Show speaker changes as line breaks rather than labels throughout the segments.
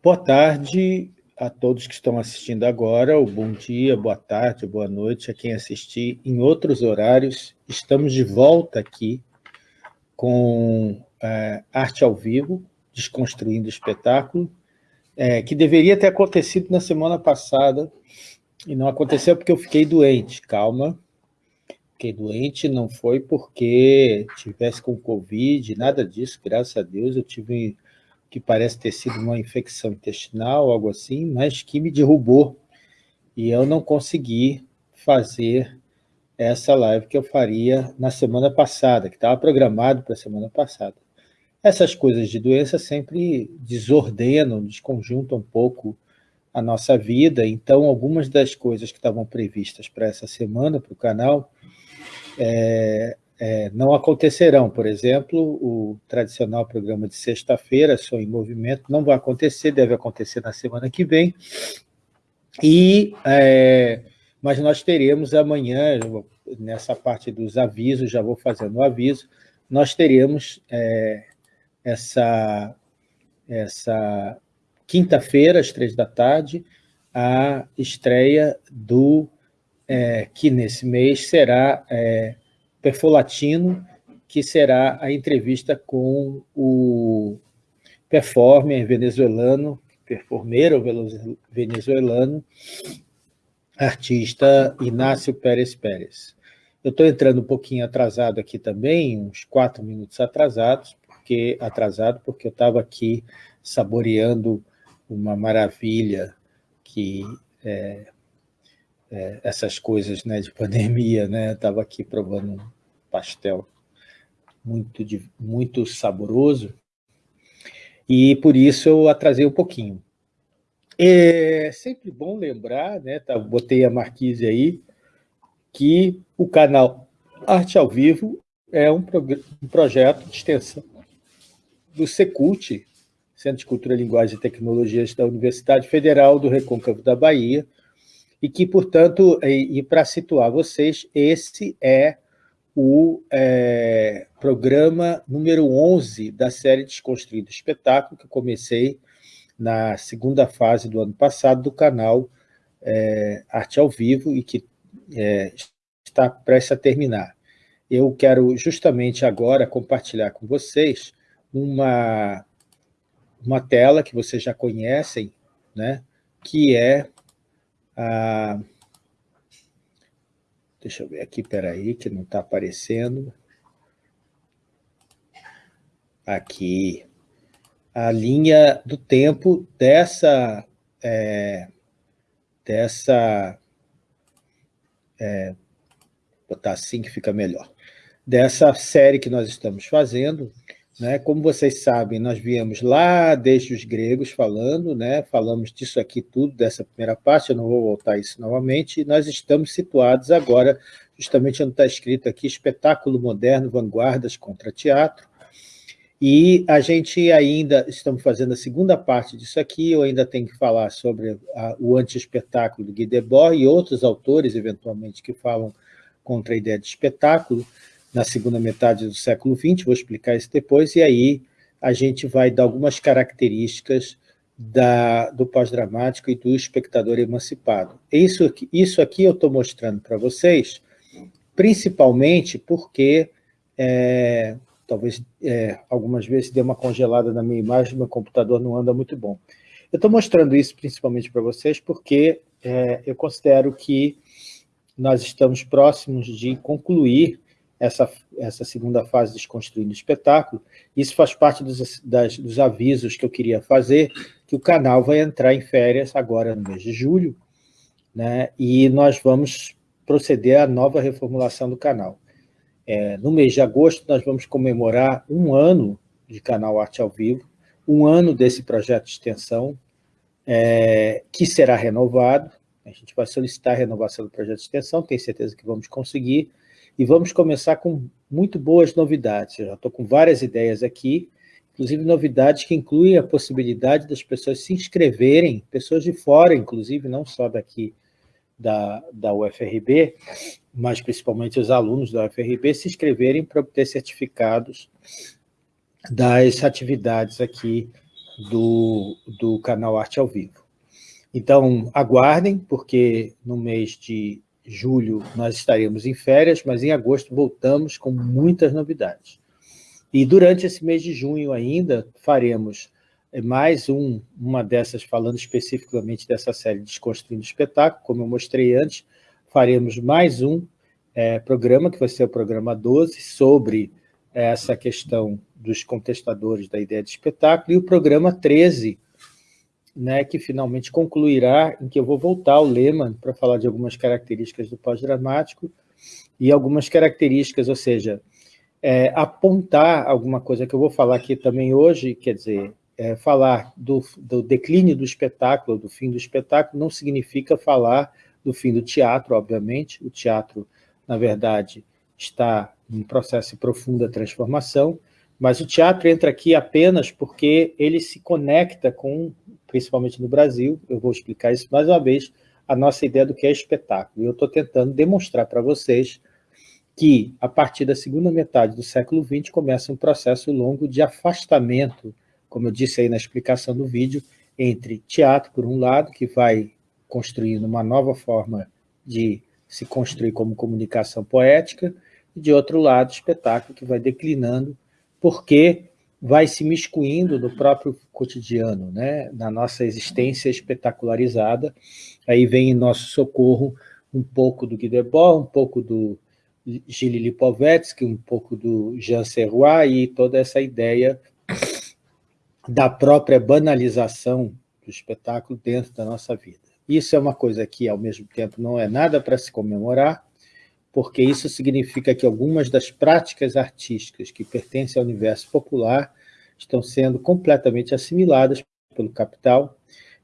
Boa tarde a todos que estão assistindo agora, ou bom dia, boa tarde, boa noite a quem assistir em outros horários. Estamos de volta aqui com é, Arte ao Vivo, Desconstruindo o Espetáculo, é, que deveria ter acontecido na semana passada, e não aconteceu porque eu fiquei doente. Calma, fiquei doente, não foi porque tivesse com Covid, nada disso, graças a Deus, eu tive que parece ter sido uma infecção intestinal, algo assim, mas que me derrubou, e eu não consegui fazer essa live que eu faria na semana passada, que estava programado para a semana passada. Essas coisas de doença sempre desordenam, desconjuntam um pouco a nossa vida, então algumas das coisas que estavam previstas para essa semana, para o canal, é, é, não acontecerão. Por exemplo, o tradicional programa de sexta-feira, Sou em Movimento, não vai acontecer, deve acontecer na semana que vem. E, é, mas nós teremos amanhã, nessa parte dos avisos, já vou fazendo o aviso, nós teremos é, essa, essa quinta-feira, às três da tarde, a estreia do é, que nesse mês será é, Perfolatino, que será a entrevista com o performer venezuelano, performeiro venezuelano, artista Inácio Pérez Pérez. Eu estou entrando um pouquinho atrasado aqui também, uns quatro minutos atrasados, porque atrasado porque eu estava aqui saboreando uma maravilha que é, é, essas coisas né, de pandemia, né? Estava aqui provando pastel muito, muito saboroso e por isso eu atrasei um pouquinho. É sempre bom lembrar, né, tá, botei a marquise aí, que o canal Arte ao Vivo é um, um projeto de extensão do Secult, Centro de Cultura, Linguagem e Tecnologias da Universidade Federal do Recôncavo da Bahia, e que, portanto, e, e para situar vocês, esse é o é, programa número 11 da série Desconstruído Espetáculo, que eu comecei na segunda fase do ano passado do canal é, Arte ao Vivo e que é, está prestes a terminar. Eu quero justamente agora compartilhar com vocês uma, uma tela que vocês já conhecem, né, que é a... Deixa eu ver aqui, peraí, que não está aparecendo. Aqui. A linha do tempo dessa... É, dessa... É, botar assim que fica melhor. Dessa série que nós estamos fazendo, né? Como vocês sabem, nós viemos lá desde os gregos falando, né? falamos disso aqui tudo, dessa primeira parte, eu não vou voltar a isso novamente, e nós estamos situados agora, justamente onde está escrito aqui, espetáculo moderno, vanguardas contra teatro, e a gente ainda, estamos fazendo a segunda parte disso aqui, eu ainda tenho que falar sobre a, o anti-espetáculo do Guy Debord e outros autores, eventualmente, que falam contra a ideia de espetáculo, na segunda metade do século XX, vou explicar isso depois, e aí a gente vai dar algumas características da, do pós-dramático e do espectador emancipado. Isso, isso aqui eu estou mostrando para vocês, principalmente porque, é, talvez é, algumas vezes dê uma congelada na minha imagem, meu computador não anda muito bom. Eu estou mostrando isso principalmente para vocês porque é, eu considero que nós estamos próximos de concluir essa, essa segunda fase Desconstruindo o Espetáculo. Isso faz parte dos, das, dos avisos que eu queria fazer, que o canal vai entrar em férias agora no mês de julho, né, e nós vamos proceder à nova reformulação do canal. É, no mês de agosto, nós vamos comemorar um ano de canal Arte ao Vivo, um ano desse projeto de extensão, é, que será renovado, a gente vai solicitar a renovação do projeto de extensão, tenho certeza que vamos conseguir, e vamos começar com muito boas novidades. Eu já estou com várias ideias aqui, inclusive novidades que incluem a possibilidade das pessoas se inscreverem, pessoas de fora, inclusive, não só daqui da, da UFRB, mas principalmente os alunos da UFRB, se inscreverem para obter certificados das atividades aqui do, do canal Arte ao Vivo. Então, aguardem, porque no mês de julho nós estaremos em férias, mas em agosto voltamos com muitas novidades. E durante esse mês de junho ainda faremos eh, mais um, uma dessas, falando especificamente dessa série Desconstruindo Espetáculo, como eu mostrei antes, faremos mais um é, programa, que vai ser o programa 12, sobre essa questão dos contestadores da ideia de espetáculo, e o programa 13, né, que finalmente concluirá, em que eu vou voltar ao Lehmann para falar de algumas características do pós-dramático e algumas características, ou seja, é, apontar alguma coisa que eu vou falar aqui também hoje, quer dizer, é, falar do, do declínio do espetáculo, do fim do espetáculo, não significa falar do fim do teatro, obviamente. O teatro, na verdade, está em processo de profunda transformação, mas o teatro entra aqui apenas porque ele se conecta com, principalmente no Brasil, eu vou explicar isso mais uma vez, a nossa ideia do que é espetáculo. E eu estou tentando demonstrar para vocês que, a partir da segunda metade do século XX, começa um processo longo de afastamento, como eu disse aí na explicação do vídeo, entre teatro, por um lado, que vai construindo uma nova forma de se construir como comunicação poética, e de outro lado, espetáculo que vai declinando, porque vai se miscuindo no próprio cotidiano, né? na nossa existência espetacularizada. Aí vem em nosso socorro um pouco do Guy Debord, um pouco do Gilles Lipovetsky, um pouco do Jean Serrois e toda essa ideia da própria banalização do espetáculo dentro da nossa vida. Isso é uma coisa que, ao mesmo tempo, não é nada para se comemorar, porque isso significa que algumas das práticas artísticas que pertencem ao universo popular estão sendo completamente assimiladas pelo capital,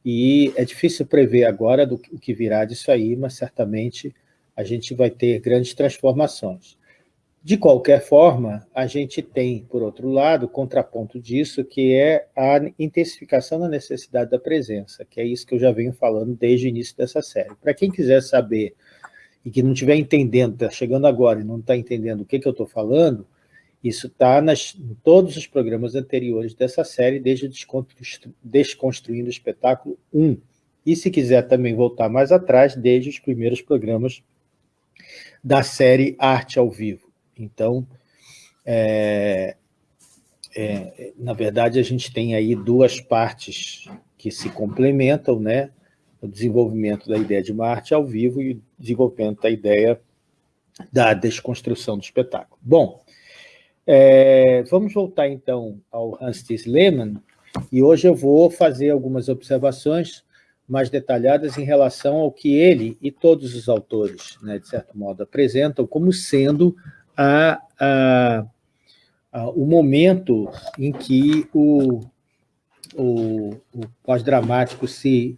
e é difícil prever agora do, o que virá disso aí, mas certamente a gente vai ter grandes transformações. De qualquer forma, a gente tem, por outro lado, contraponto disso, que é a intensificação da necessidade da presença, que é isso que eu já venho falando desde o início dessa série. Para quem quiser saber e que não estiver entendendo, está chegando agora e não está entendendo o que, que eu estou falando, isso está em todos os programas anteriores dessa série, desde Desconstruindo o Espetáculo 1. E se quiser também voltar mais atrás, desde os primeiros programas da série Arte ao Vivo. Então, é, é, na verdade, a gente tem aí duas partes que se complementam, né? O desenvolvimento da ideia de uma arte ao vivo e o desenvolvimento da ideia da desconstrução do espetáculo. Bom, é, vamos voltar então ao Hans Lehmann, e hoje eu vou fazer algumas observações mais detalhadas em relação ao que ele e todos os autores, né, de certo modo, apresentam como sendo a, a, a, o momento em que o, o, o pós-dramático se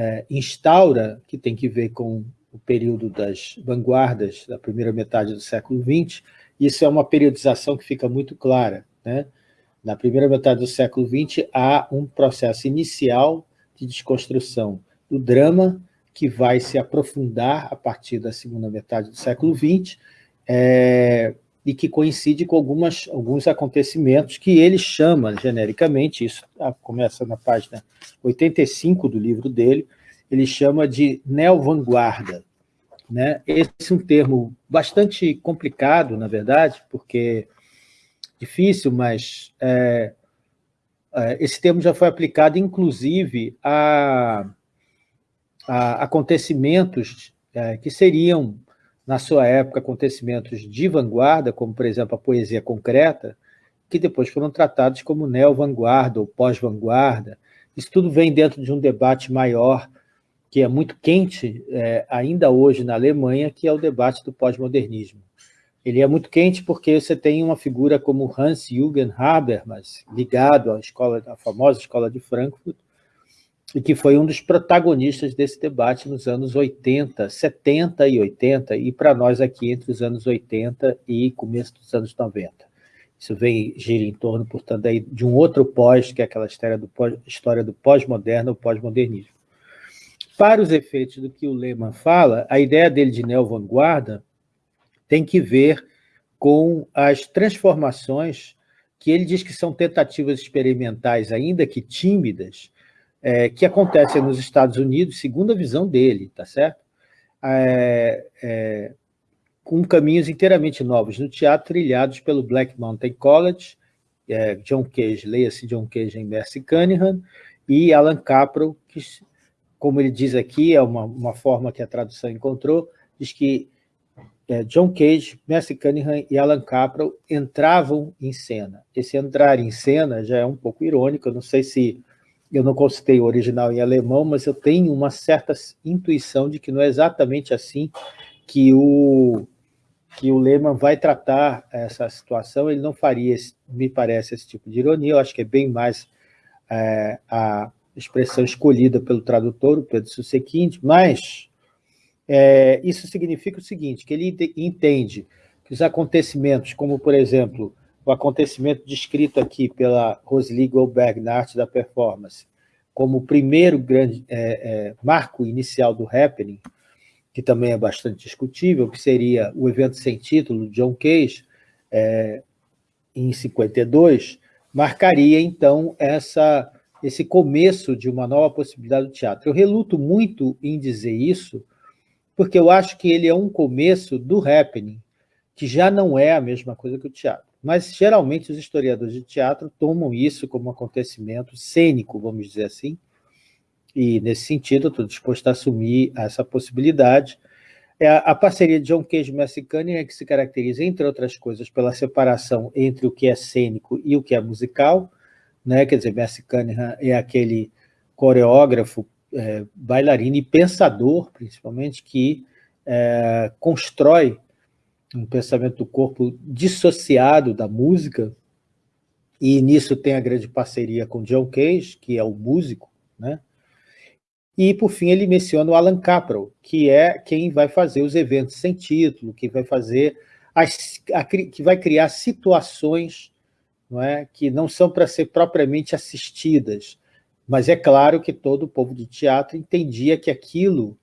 é, instaura, que tem que ver com o período das vanguardas da primeira metade do século XX, isso é uma periodização que fica muito clara. Né? Na primeira metade do século XX, há um processo inicial de desconstrução do drama, que vai se aprofundar a partir da segunda metade do século XX, é, e que coincide com algumas, alguns acontecimentos que ele chama genericamente, isso começa na página 85 do livro dele, ele chama de neo-vanguarda. Né? Esse é um termo bastante complicado, na verdade, porque difícil, mas é, é, esse termo já foi aplicado, inclusive, a, a acontecimentos é, que seriam, na sua época, acontecimentos de vanguarda, como, por exemplo, a poesia concreta, que depois foram tratados como neo-vanguarda ou pós-vanguarda. Isso tudo vem dentro de um debate maior, que é muito quente é, ainda hoje na Alemanha, que é o debate do pós-modernismo. Ele é muito quente porque você tem uma figura como Hans-Jürgen Habermas, ligado à, escola, à famosa Escola de Frankfurt, e que foi um dos protagonistas desse debate nos anos 80, 70 e 80, e para nós aqui entre os anos 80 e começo dos anos 90. Isso vem, gira em torno, portanto, aí de um outro pós, que é aquela história do pós, história do pós-moderno pós-modernismo. Para os efeitos do que o Lehmann fala, a ideia dele de neo-vanguarda tem que ver com as transformações que ele diz que são tentativas experimentais, ainda que tímidas, é, que acontecem nos Estados Unidos, segundo a visão dele, tá certo? É, é, com caminhos inteiramente novos no teatro, trilhados pelo Black Mountain College, é, John Cage, leia-se John Cage em Mercy Cunningham, e Alan Caprow, que, como ele diz aqui, é uma, uma forma que a tradução encontrou, diz que é, John Cage, Mercy Cunningham e Alan Caprow entravam em cena. Esse entrar em cena já é um pouco irônico, eu não sei se eu não consultei o original em alemão, mas eu tenho uma certa intuição de que não é exatamente assim que o, que o Lehmann vai tratar essa situação, ele não faria, me parece, esse tipo de ironia, eu acho que é bem mais é, a expressão escolhida pelo tradutor, o Pedro Susequinde, mas é, isso significa o seguinte, que ele entende que os acontecimentos, como, por exemplo, o acontecimento descrito aqui pela Rosely Goldberg na arte da performance, como o primeiro grande é, é, marco inicial do happening, que também é bastante discutível, que seria o evento sem título, John Cage, é, em 52, marcaria, então, essa, esse começo de uma nova possibilidade do teatro. Eu reluto muito em dizer isso, porque eu acho que ele é um começo do happening, que já não é a mesma coisa que o teatro. Mas, geralmente, os historiadores de teatro tomam isso como um acontecimento cênico, vamos dizer assim, e, nesse sentido, estou disposto a assumir essa possibilidade. É a, parceria de John Cage e Messi Cunningham é que se caracteriza, entre outras coisas, pela separação entre o que é cênico e o que é musical, né? quer dizer, Messi Cunningham é aquele coreógrafo, é, bailarino e pensador, principalmente, que é, constrói um pensamento do corpo dissociado da música, e nisso tem a grande parceria com John Cage, que é o músico, né? E, por fim, ele menciona o Alan Caprow, que é quem vai fazer os eventos sem título, que vai fazer as, a, que vai criar situações não é, que não são para ser propriamente assistidas, mas é claro que todo o povo de teatro entendia que aquilo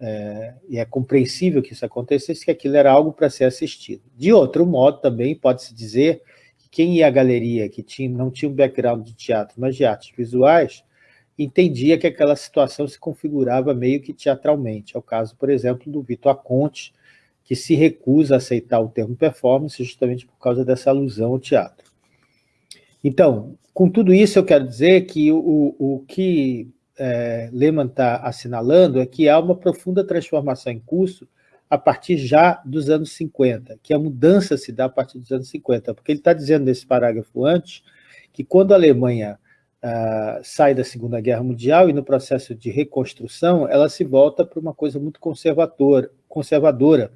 é, e é compreensível que isso acontecesse, que aquilo era algo para ser assistido. De outro modo, também pode-se dizer que quem ia à galeria, que tinha, não tinha um background de teatro, mas de artes visuais, entendia que aquela situação se configurava meio que teatralmente. É o caso, por exemplo, do Vitor Aconte, que se recusa a aceitar o termo performance justamente por causa dessa alusão ao teatro. Então, com tudo isso, eu quero dizer que o, o que é, Lehmann está assinalando é que há uma profunda transformação em curso a partir já dos anos 50, que a mudança se dá a partir dos anos 50, porque ele está dizendo nesse parágrafo antes que quando a Alemanha ah, sai da Segunda Guerra Mundial e no processo de reconstrução, ela se volta para uma coisa muito conservadora. conservadora.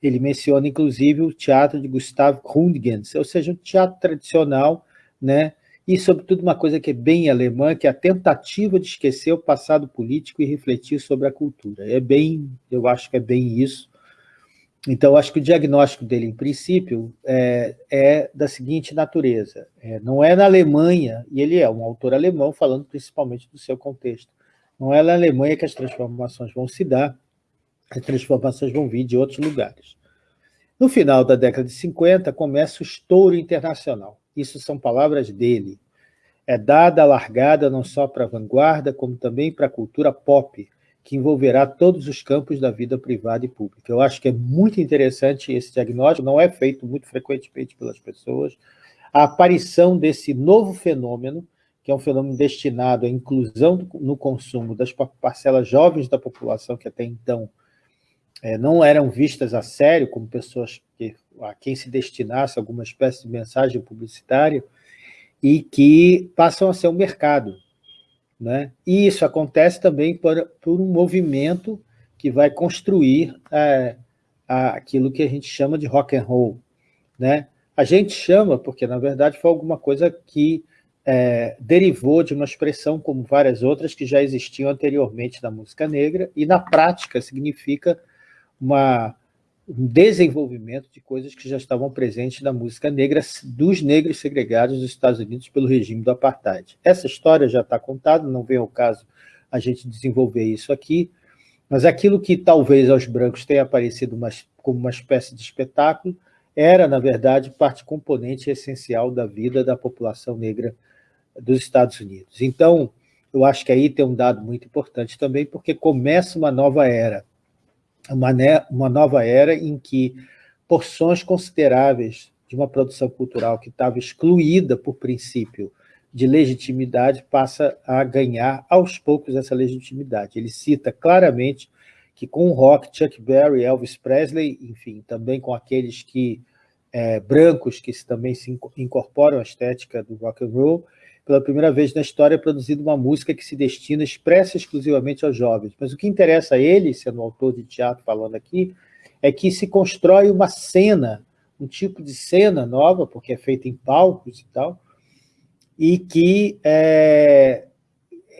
Ele menciona, inclusive, o teatro de Gustav Rundgens, ou seja, um teatro tradicional, né, e, sobretudo, uma coisa que é bem alemã, que é a tentativa de esquecer o passado político e refletir sobre a cultura. É bem, eu acho que é bem isso. Então, acho que o diagnóstico dele, em princípio, é, é da seguinte natureza. É, não é na Alemanha, e ele é um autor alemão, falando principalmente do seu contexto, não é na Alemanha que as transformações vão se dar, as transformações vão vir de outros lugares. No final da década de 50, começa o estouro internacional. Isso são palavras dele. É dada a largada não só para a vanguarda, como também para a cultura pop, que envolverá todos os campos da vida privada e pública. Eu acho que é muito interessante esse diagnóstico, não é feito muito frequentemente pelas pessoas. A aparição desse novo fenômeno, que é um fenômeno destinado à inclusão no consumo das parcelas jovens da população, que até então é, não eram vistas a sério como pessoas que, a quem se destinasse alguma espécie de mensagem publicitária, e que passam a ser um mercado. Né? E isso acontece também por, por um movimento que vai construir é, aquilo que a gente chama de rock and roll. Né? A gente chama porque, na verdade, foi alguma coisa que é, derivou de uma expressão como várias outras que já existiam anteriormente na música negra, e na prática significa uma, um desenvolvimento de coisas que já estavam presentes na música negra dos negros segregados dos Estados Unidos pelo regime do apartheid. Essa história já está contada, não vem ao caso a gente desenvolver isso aqui, mas aquilo que talvez aos brancos tenha aparecido uma, como uma espécie de espetáculo era, na verdade, parte componente essencial da vida da população negra dos Estados Unidos. Então, eu acho que aí tem um dado muito importante também, porque começa uma nova era, uma, uma nova era em que porções consideráveis de uma produção cultural que estava excluída por princípio de legitimidade passa a ganhar aos poucos essa legitimidade. Ele cita claramente que com o rock, Chuck Berry, Elvis Presley, enfim, também com aqueles que é, brancos que também se incorporam à estética do rock and roll, pela primeira vez na história é produzida uma música que se destina expressa exclusivamente aos jovens. Mas o que interessa a ele, sendo autor de teatro falando aqui, é que se constrói uma cena, um tipo de cena nova, porque é feita em palcos e tal, e que é,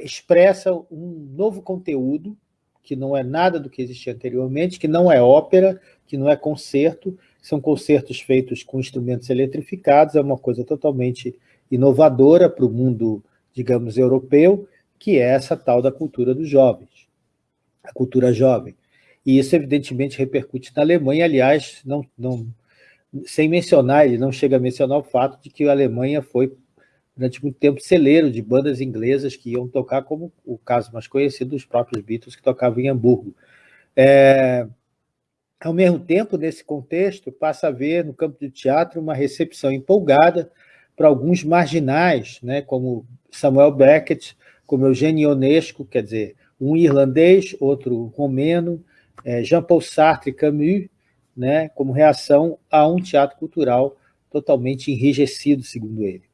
expressa um novo conteúdo, que não é nada do que existia anteriormente, que não é ópera, que não é concerto, são concertos feitos com instrumentos eletrificados, é uma coisa totalmente inovadora para o mundo, digamos, europeu, que é essa tal da cultura dos jovens, a cultura jovem. E isso, evidentemente, repercute na Alemanha, aliás, não, não, sem mencionar, ele não chega a mencionar o fato de que a Alemanha foi, durante muito tempo, celeiro de bandas inglesas que iam tocar, como o caso mais conhecido dos próprios Beatles, que tocavam em Hamburgo. É, ao mesmo tempo, nesse contexto, passa a haver, no campo do teatro, uma recepção empolgada para alguns marginais, né, como Samuel Beckett, como Eugênio Ionesco, quer dizer, um irlandês, outro romeno, é, Jean-Paul Sartre Camus, né, como reação a um teatro cultural totalmente enrijecido, segundo ele.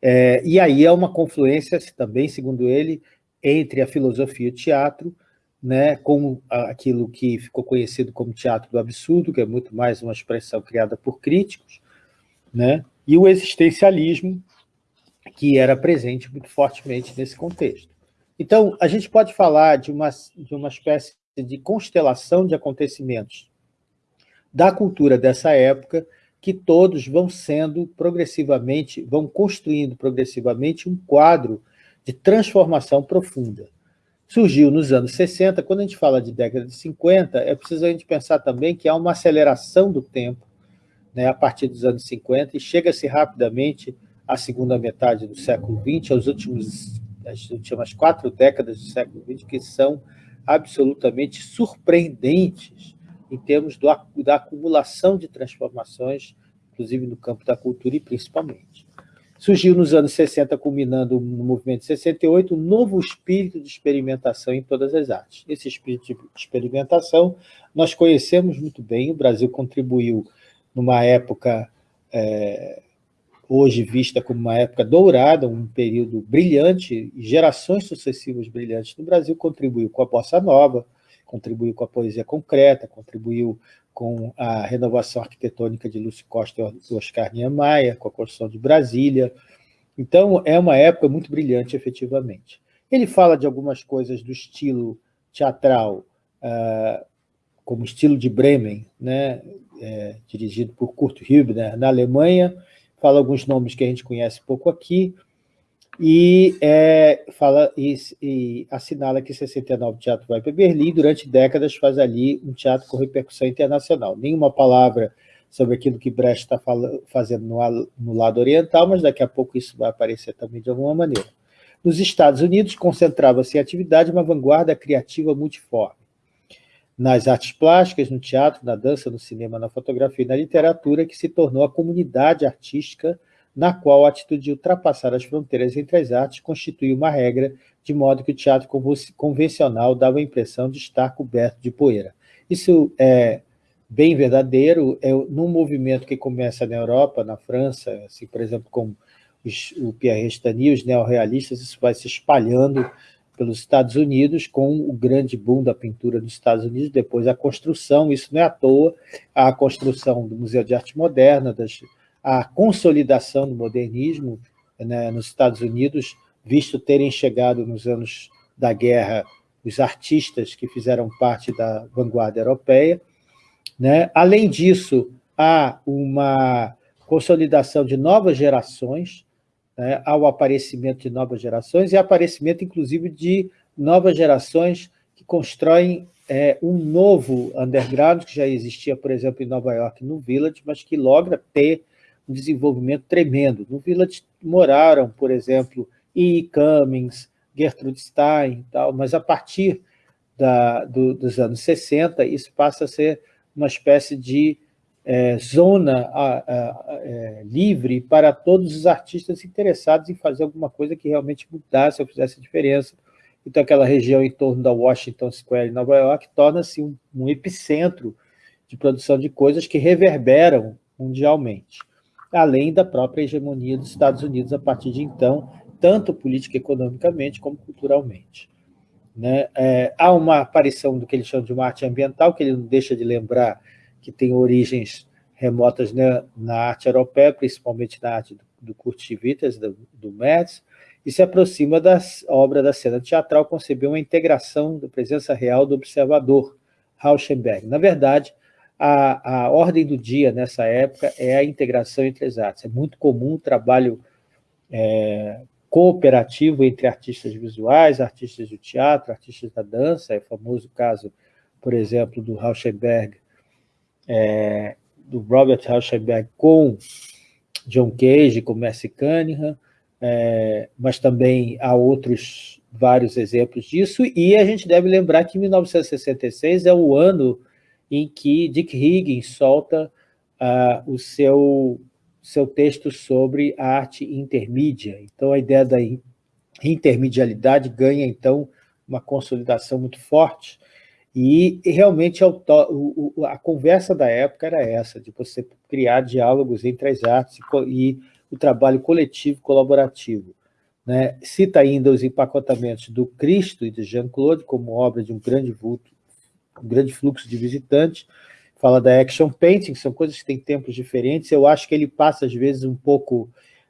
É, e aí é uma confluência, também, segundo ele, entre a filosofia e o teatro, né, com aquilo que ficou conhecido como teatro do absurdo, que é muito mais uma expressão criada por críticos, né, e o existencialismo, que era presente muito fortemente nesse contexto. Então, a gente pode falar de uma, de uma espécie de constelação de acontecimentos da cultura dessa época, que todos vão sendo progressivamente, vão construindo progressivamente um quadro de transformação profunda. Surgiu nos anos 60, quando a gente fala de década de 50, é preciso a gente pensar também que há uma aceleração do tempo, né, a partir dos anos 50, e chega-se rapidamente à segunda metade do século XX, aos últimos, as últimas quatro décadas do século XX, que são absolutamente surpreendentes em termos do, da acumulação de transformações, inclusive no campo da cultura e principalmente. Surgiu nos anos 60, culminando no movimento de 68, um novo espírito de experimentação em todas as artes. Esse espírito de experimentação nós conhecemos muito bem, o Brasil contribuiu numa época é, hoje vista como uma época dourada, um período brilhante, gerações sucessivas brilhantes no Brasil, contribuiu com a bossa nova, contribuiu com a poesia concreta, contribuiu com a renovação arquitetônica de Lúcio Costa e Oscar Niemeyer, com a construção de Brasília. Então, é uma época muito brilhante, efetivamente. Ele fala de algumas coisas do estilo teatral, uh, como estilo de Bremen, né, é, dirigido por Kurt Hübner, na Alemanha, fala alguns nomes que a gente conhece pouco aqui, e, é, fala, e, e assinala que 69 o teatro vai para Berlim, durante décadas faz ali um teatro com repercussão internacional. Nenhuma palavra sobre aquilo que Brecht está fazendo no, no lado oriental, mas daqui a pouco isso vai aparecer também de alguma maneira. Nos Estados Unidos, concentrava-se em atividade uma vanguarda criativa multiforme nas artes plásticas, no teatro, na dança, no cinema, na fotografia e na literatura, que se tornou a comunidade artística na qual a atitude de ultrapassar as fronteiras entre as artes constituía uma regra, de modo que o teatro convencional dava a impressão de estar coberto de poeira. Isso é bem verdadeiro, é num movimento que começa na Europa, na França, assim, por exemplo, com os, o Pierre Restany, os neorrealistas, isso vai se espalhando pelos Estados Unidos, com o grande boom da pintura dos Estados Unidos, depois a construção, isso não é à toa, a construção do Museu de Arte Moderna, das, a consolidação do modernismo né, nos Estados Unidos, visto terem chegado nos anos da guerra os artistas que fizeram parte da vanguarda europeia. Né? Além disso, há uma consolidação de novas gerações, né, ao aparecimento de novas gerações e aparecimento, inclusive, de novas gerações que constroem é, um novo underground, que já existia, por exemplo, em Nova York, no Village, mas que logra ter um desenvolvimento tremendo. No Village moraram, por exemplo, E. Cummings, Gertrude Stein, tal, mas a partir da, do, dos anos 60, isso passa a ser uma espécie de é, zona a, a, é, livre para todos os artistas interessados em fazer alguma coisa que realmente mudasse ou fizesse diferença. Então, aquela região em torno da Washington Square Nova York torna-se um, um epicentro de produção de coisas que reverberam mundialmente, além da própria hegemonia dos Estados Unidos a partir de então, tanto política economicamente como culturalmente. Né? É, há uma aparição do que ele chama de uma arte ambiental, que ele não deixa de lembrar que tem origens remotas né, na arte europeia, principalmente na arte do, do Kurt Schwitters, do, do Metz, e se aproxima da obra da cena teatral, concebeu uma integração da presença real do observador, Rauschenberg. Na verdade, a, a ordem do dia nessa época é a integração entre as artes. É muito comum o trabalho é, cooperativo entre artistas visuais, artistas do teatro, artistas da dança, é o famoso caso, por exemplo, do Rauschenberg, é, do Robert Rauschenberg com John Cage, com Mercy Cunningham, é, mas também há outros vários exemplos disso, e a gente deve lembrar que 1966 é o ano em que Dick Higgins solta uh, o seu seu texto sobre a arte intermídia. Então, a ideia da intermedialidade ganha, então, uma consolidação muito forte, e realmente a conversa da época era essa, de você criar diálogos entre as artes e o trabalho coletivo colaborativo. Né? Cita ainda os empacotamentos do Cristo e de Jean-Claude como obra de um grande vulto, um grande fluxo de visitantes, fala da action painting, são coisas que têm tempos diferentes. Eu acho que ele passa, às vezes, um pouco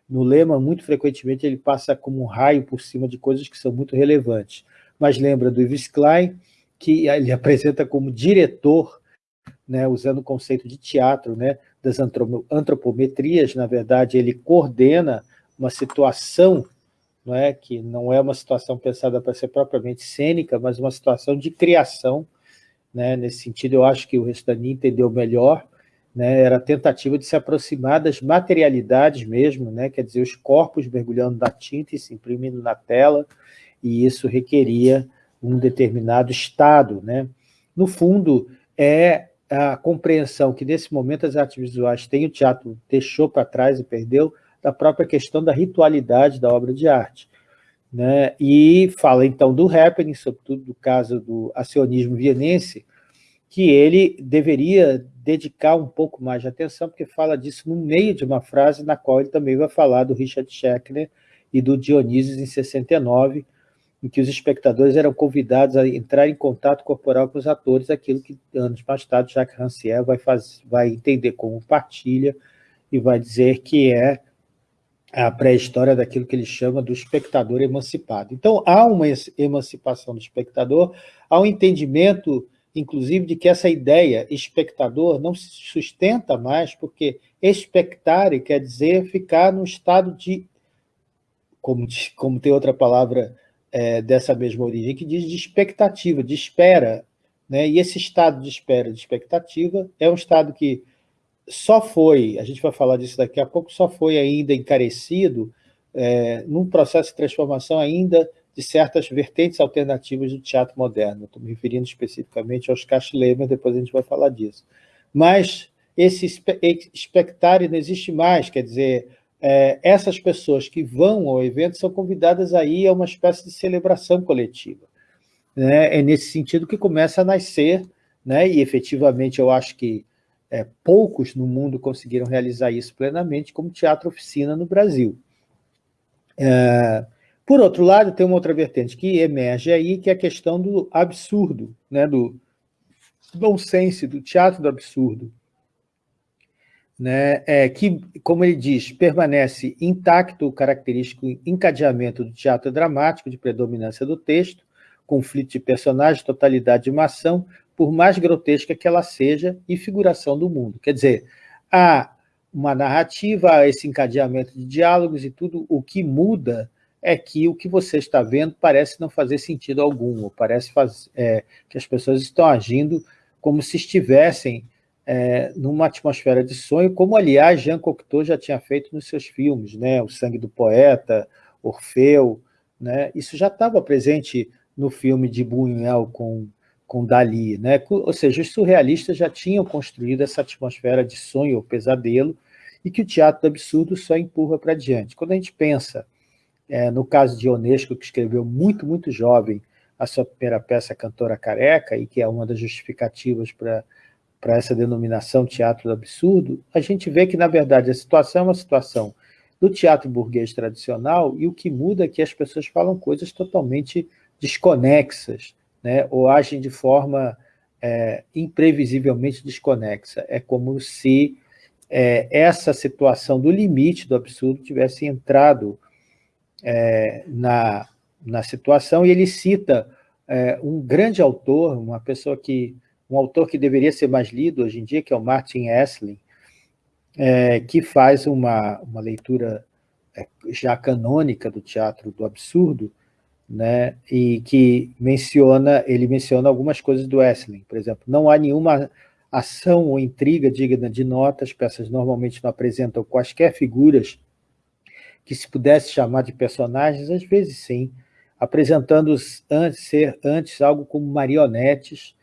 no lema, muito frequentemente ele passa como um raio por cima de coisas que são muito relevantes. Mas lembra do Yves Klein, que ele apresenta como diretor, né, usando o conceito de teatro, né, das antropometrias, na verdade, ele coordena uma situação não é, que não é uma situação pensada para ser propriamente cênica, mas uma situação de criação né? Nesse sentido, eu acho que o Restani entendeu melhor, né? era a tentativa de se aproximar das materialidades mesmo, né? quer dizer, os corpos mergulhando na tinta e se imprimindo na tela, e isso requeria um determinado estado. Né? No fundo, é a compreensão que, nesse momento, as artes visuais têm, o teatro deixou para trás e perdeu, da própria questão da ritualidade da obra de arte. Né? E fala, então, do happening, sobretudo do caso do acionismo vienense, que ele deveria dedicar um pouco mais de atenção, porque fala disso no meio de uma frase na qual ele também vai falar do Richard Schechner e do Dionísio em 69, em que os espectadores eram convidados a entrar em contato corporal com os atores, aquilo que anos mais tarde Jacques Rancière vai, fazer, vai entender como partilha e vai dizer que é a pré-história daquilo que ele chama do espectador emancipado. Então, há uma emancipação do espectador, há um entendimento, inclusive, de que essa ideia espectador não se sustenta mais, porque expectare quer dizer ficar no estado de, como, como tem outra palavra é, dessa mesma origem, que diz de expectativa, de espera. Né? E esse estado de espera, de expectativa, é um estado que só foi, a gente vai falar disso daqui a pouco, só foi ainda encarecido é, num processo de transformação ainda de certas vertentes alternativas do teatro moderno. Estou me referindo especificamente aos Castilemer, depois a gente vai falar disso. Mas esse espectário não existe mais, quer dizer, é, essas pessoas que vão ao evento são convidadas a ir a uma espécie de celebração coletiva. Né? É nesse sentido que começa a nascer, né? e efetivamente eu acho que é, poucos no mundo conseguiram realizar isso plenamente, como teatro oficina no Brasil. É, por outro lado, tem uma outra vertente que emerge aí, que é a questão do absurdo, né, do nonsense, do teatro do absurdo. Né, é, que, como ele diz, permanece intacto o característico encadeamento do teatro dramático de predominância do texto, conflito de personagens, totalidade de uma ação, por mais grotesca que ela seja, e figuração do mundo. Quer dizer, há uma narrativa, há esse encadeamento de diálogos e tudo o que muda é que o que você está vendo parece não fazer sentido algum, parece faz, é, que as pessoas estão agindo como se estivessem é, numa atmosfera de sonho, como, aliás, Jean Cocteau já tinha feito nos seus filmes, né? O Sangue do Poeta, Orfeu, né? isso já estava presente no filme de Buñuel com, com Dali, né? ou seja, os surrealistas já tinham construído essa atmosfera de sonho ou pesadelo, e que o teatro do absurdo só empurra para diante. Quando a gente pensa é, no caso de Ionesco, que escreveu muito, muito jovem a sua primeira peça Cantora Careca, e que é uma das justificativas para para essa denominação teatro do absurdo, a gente vê que, na verdade, a situação é uma situação do teatro burguês tradicional e o que muda é que as pessoas falam coisas totalmente desconexas, né? ou agem de forma é, imprevisivelmente desconexa. É como se é, essa situação do limite do absurdo tivesse entrado é, na, na situação, e ele cita é, um grande autor, uma pessoa que um autor que deveria ser mais lido hoje em dia, que é o Martin Esslin, é, que faz uma, uma leitura é, já canônica do teatro do absurdo, né, e que menciona, ele menciona algumas coisas do Esslin, por exemplo, não há nenhuma ação ou intriga digna de nota, as peças normalmente não apresentam quaisquer figuras que se pudesse chamar de personagens, às vezes sim, apresentando antes, ser antes algo como marionetes,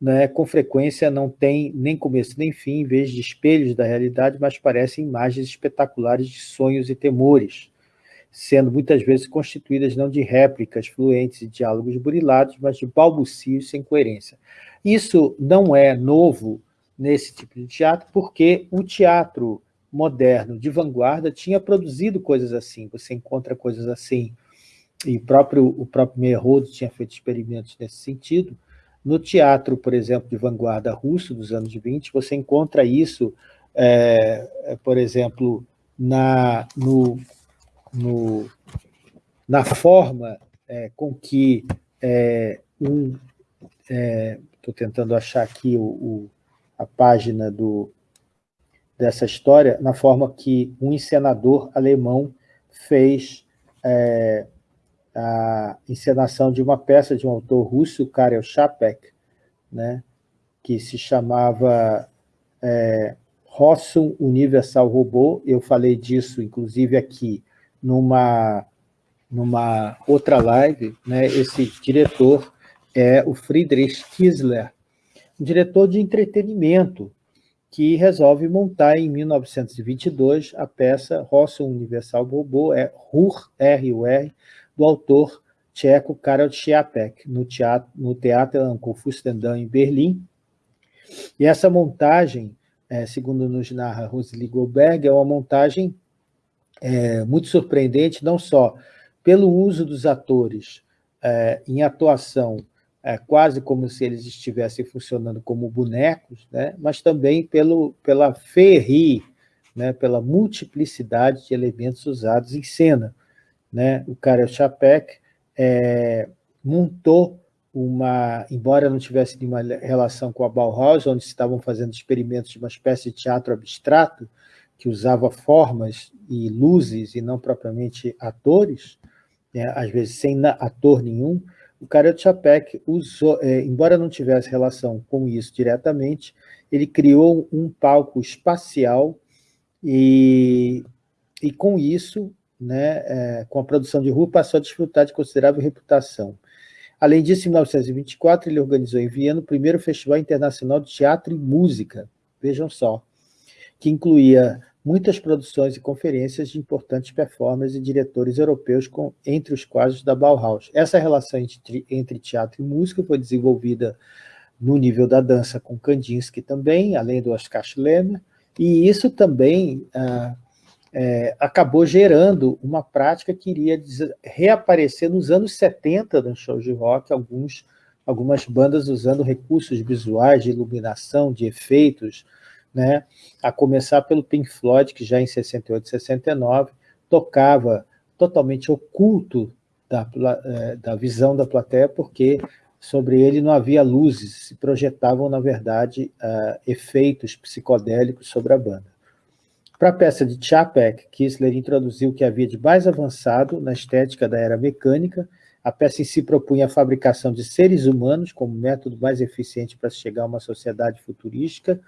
né, com frequência não tem nem começo nem fim, em vez de espelhos da realidade, mas parecem imagens espetaculares de sonhos e temores, sendo muitas vezes constituídas não de réplicas fluentes e diálogos burilados, mas de balbucios sem coerência. Isso não é novo nesse tipo de teatro, porque o teatro moderno de vanguarda tinha produzido coisas assim, você encontra coisas assim, e próprio, o próprio Meyerhold tinha feito experimentos nesse sentido, no teatro, por exemplo, de vanguarda russo dos anos 20, você encontra isso, é, é, por exemplo, na, no, no, na forma é, com que é, um... Estou é, tentando achar aqui o, o, a página do, dessa história, na forma que um encenador alemão fez é, a encenação de uma peça de um autor russo, Karel Čapek, né, que se chamava é, Rossum Universal Robô. Eu falei disso, inclusive, aqui numa, numa outra live. Né, esse diretor é o Friedrich Kiesler, um diretor de entretenimento, que resolve montar em 1922 a peça Rossum Universal Robô, é RUR, R-U-R, do autor tcheco Karel Čapek, no teatro, no Teatro Fustendam, em Berlim. E essa montagem, é, segundo nos narra Rosely Goldberg, é uma montagem é, muito surpreendente, não só pelo uso dos atores é, em atuação, é, quase como se eles estivessem funcionando como bonecos, né, mas também pelo, pela ferri, né, pela multiplicidade de elementos usados em cena né, o Karel Čapek é, montou uma, embora não tivesse nenhuma relação com a Bauhaus, onde estavam fazendo experimentos de uma espécie de teatro abstrato, que usava formas e luzes e não propriamente atores, né, às vezes sem ator nenhum, o Karel Čapek usou, é, embora não tivesse relação com isso diretamente, ele criou um palco espacial e, e com isso né, é, com a produção de rua, passou a desfrutar de considerável reputação. Além disso, em 1924, ele organizou em Viena o primeiro Festival Internacional de Teatro e Música, vejam só, que incluía muitas produções e conferências de importantes performers e diretores europeus, com, entre os quais os da Bauhaus. Essa relação entre, entre teatro e música foi desenvolvida no nível da dança com Kandinsky também, além do Oscar Schlemmer, e isso também ah, é, acabou gerando uma prática que iria reaparecer nos anos 70 nos shows de rock, alguns, algumas bandas usando recursos visuais de iluminação, de efeitos, né? a começar pelo Pink Floyd, que já em 68 e 69 tocava totalmente oculto da, é, da visão da plateia, porque sobre ele não havia luzes, se projetavam, na verdade, uh, efeitos psicodélicos sobre a banda. Para a peça de Chapek, Kissler introduziu o que havia de mais avançado na estética da era mecânica. A peça em si propunha a fabricação de seres humanos como método mais eficiente para chegar a uma sociedade futurística.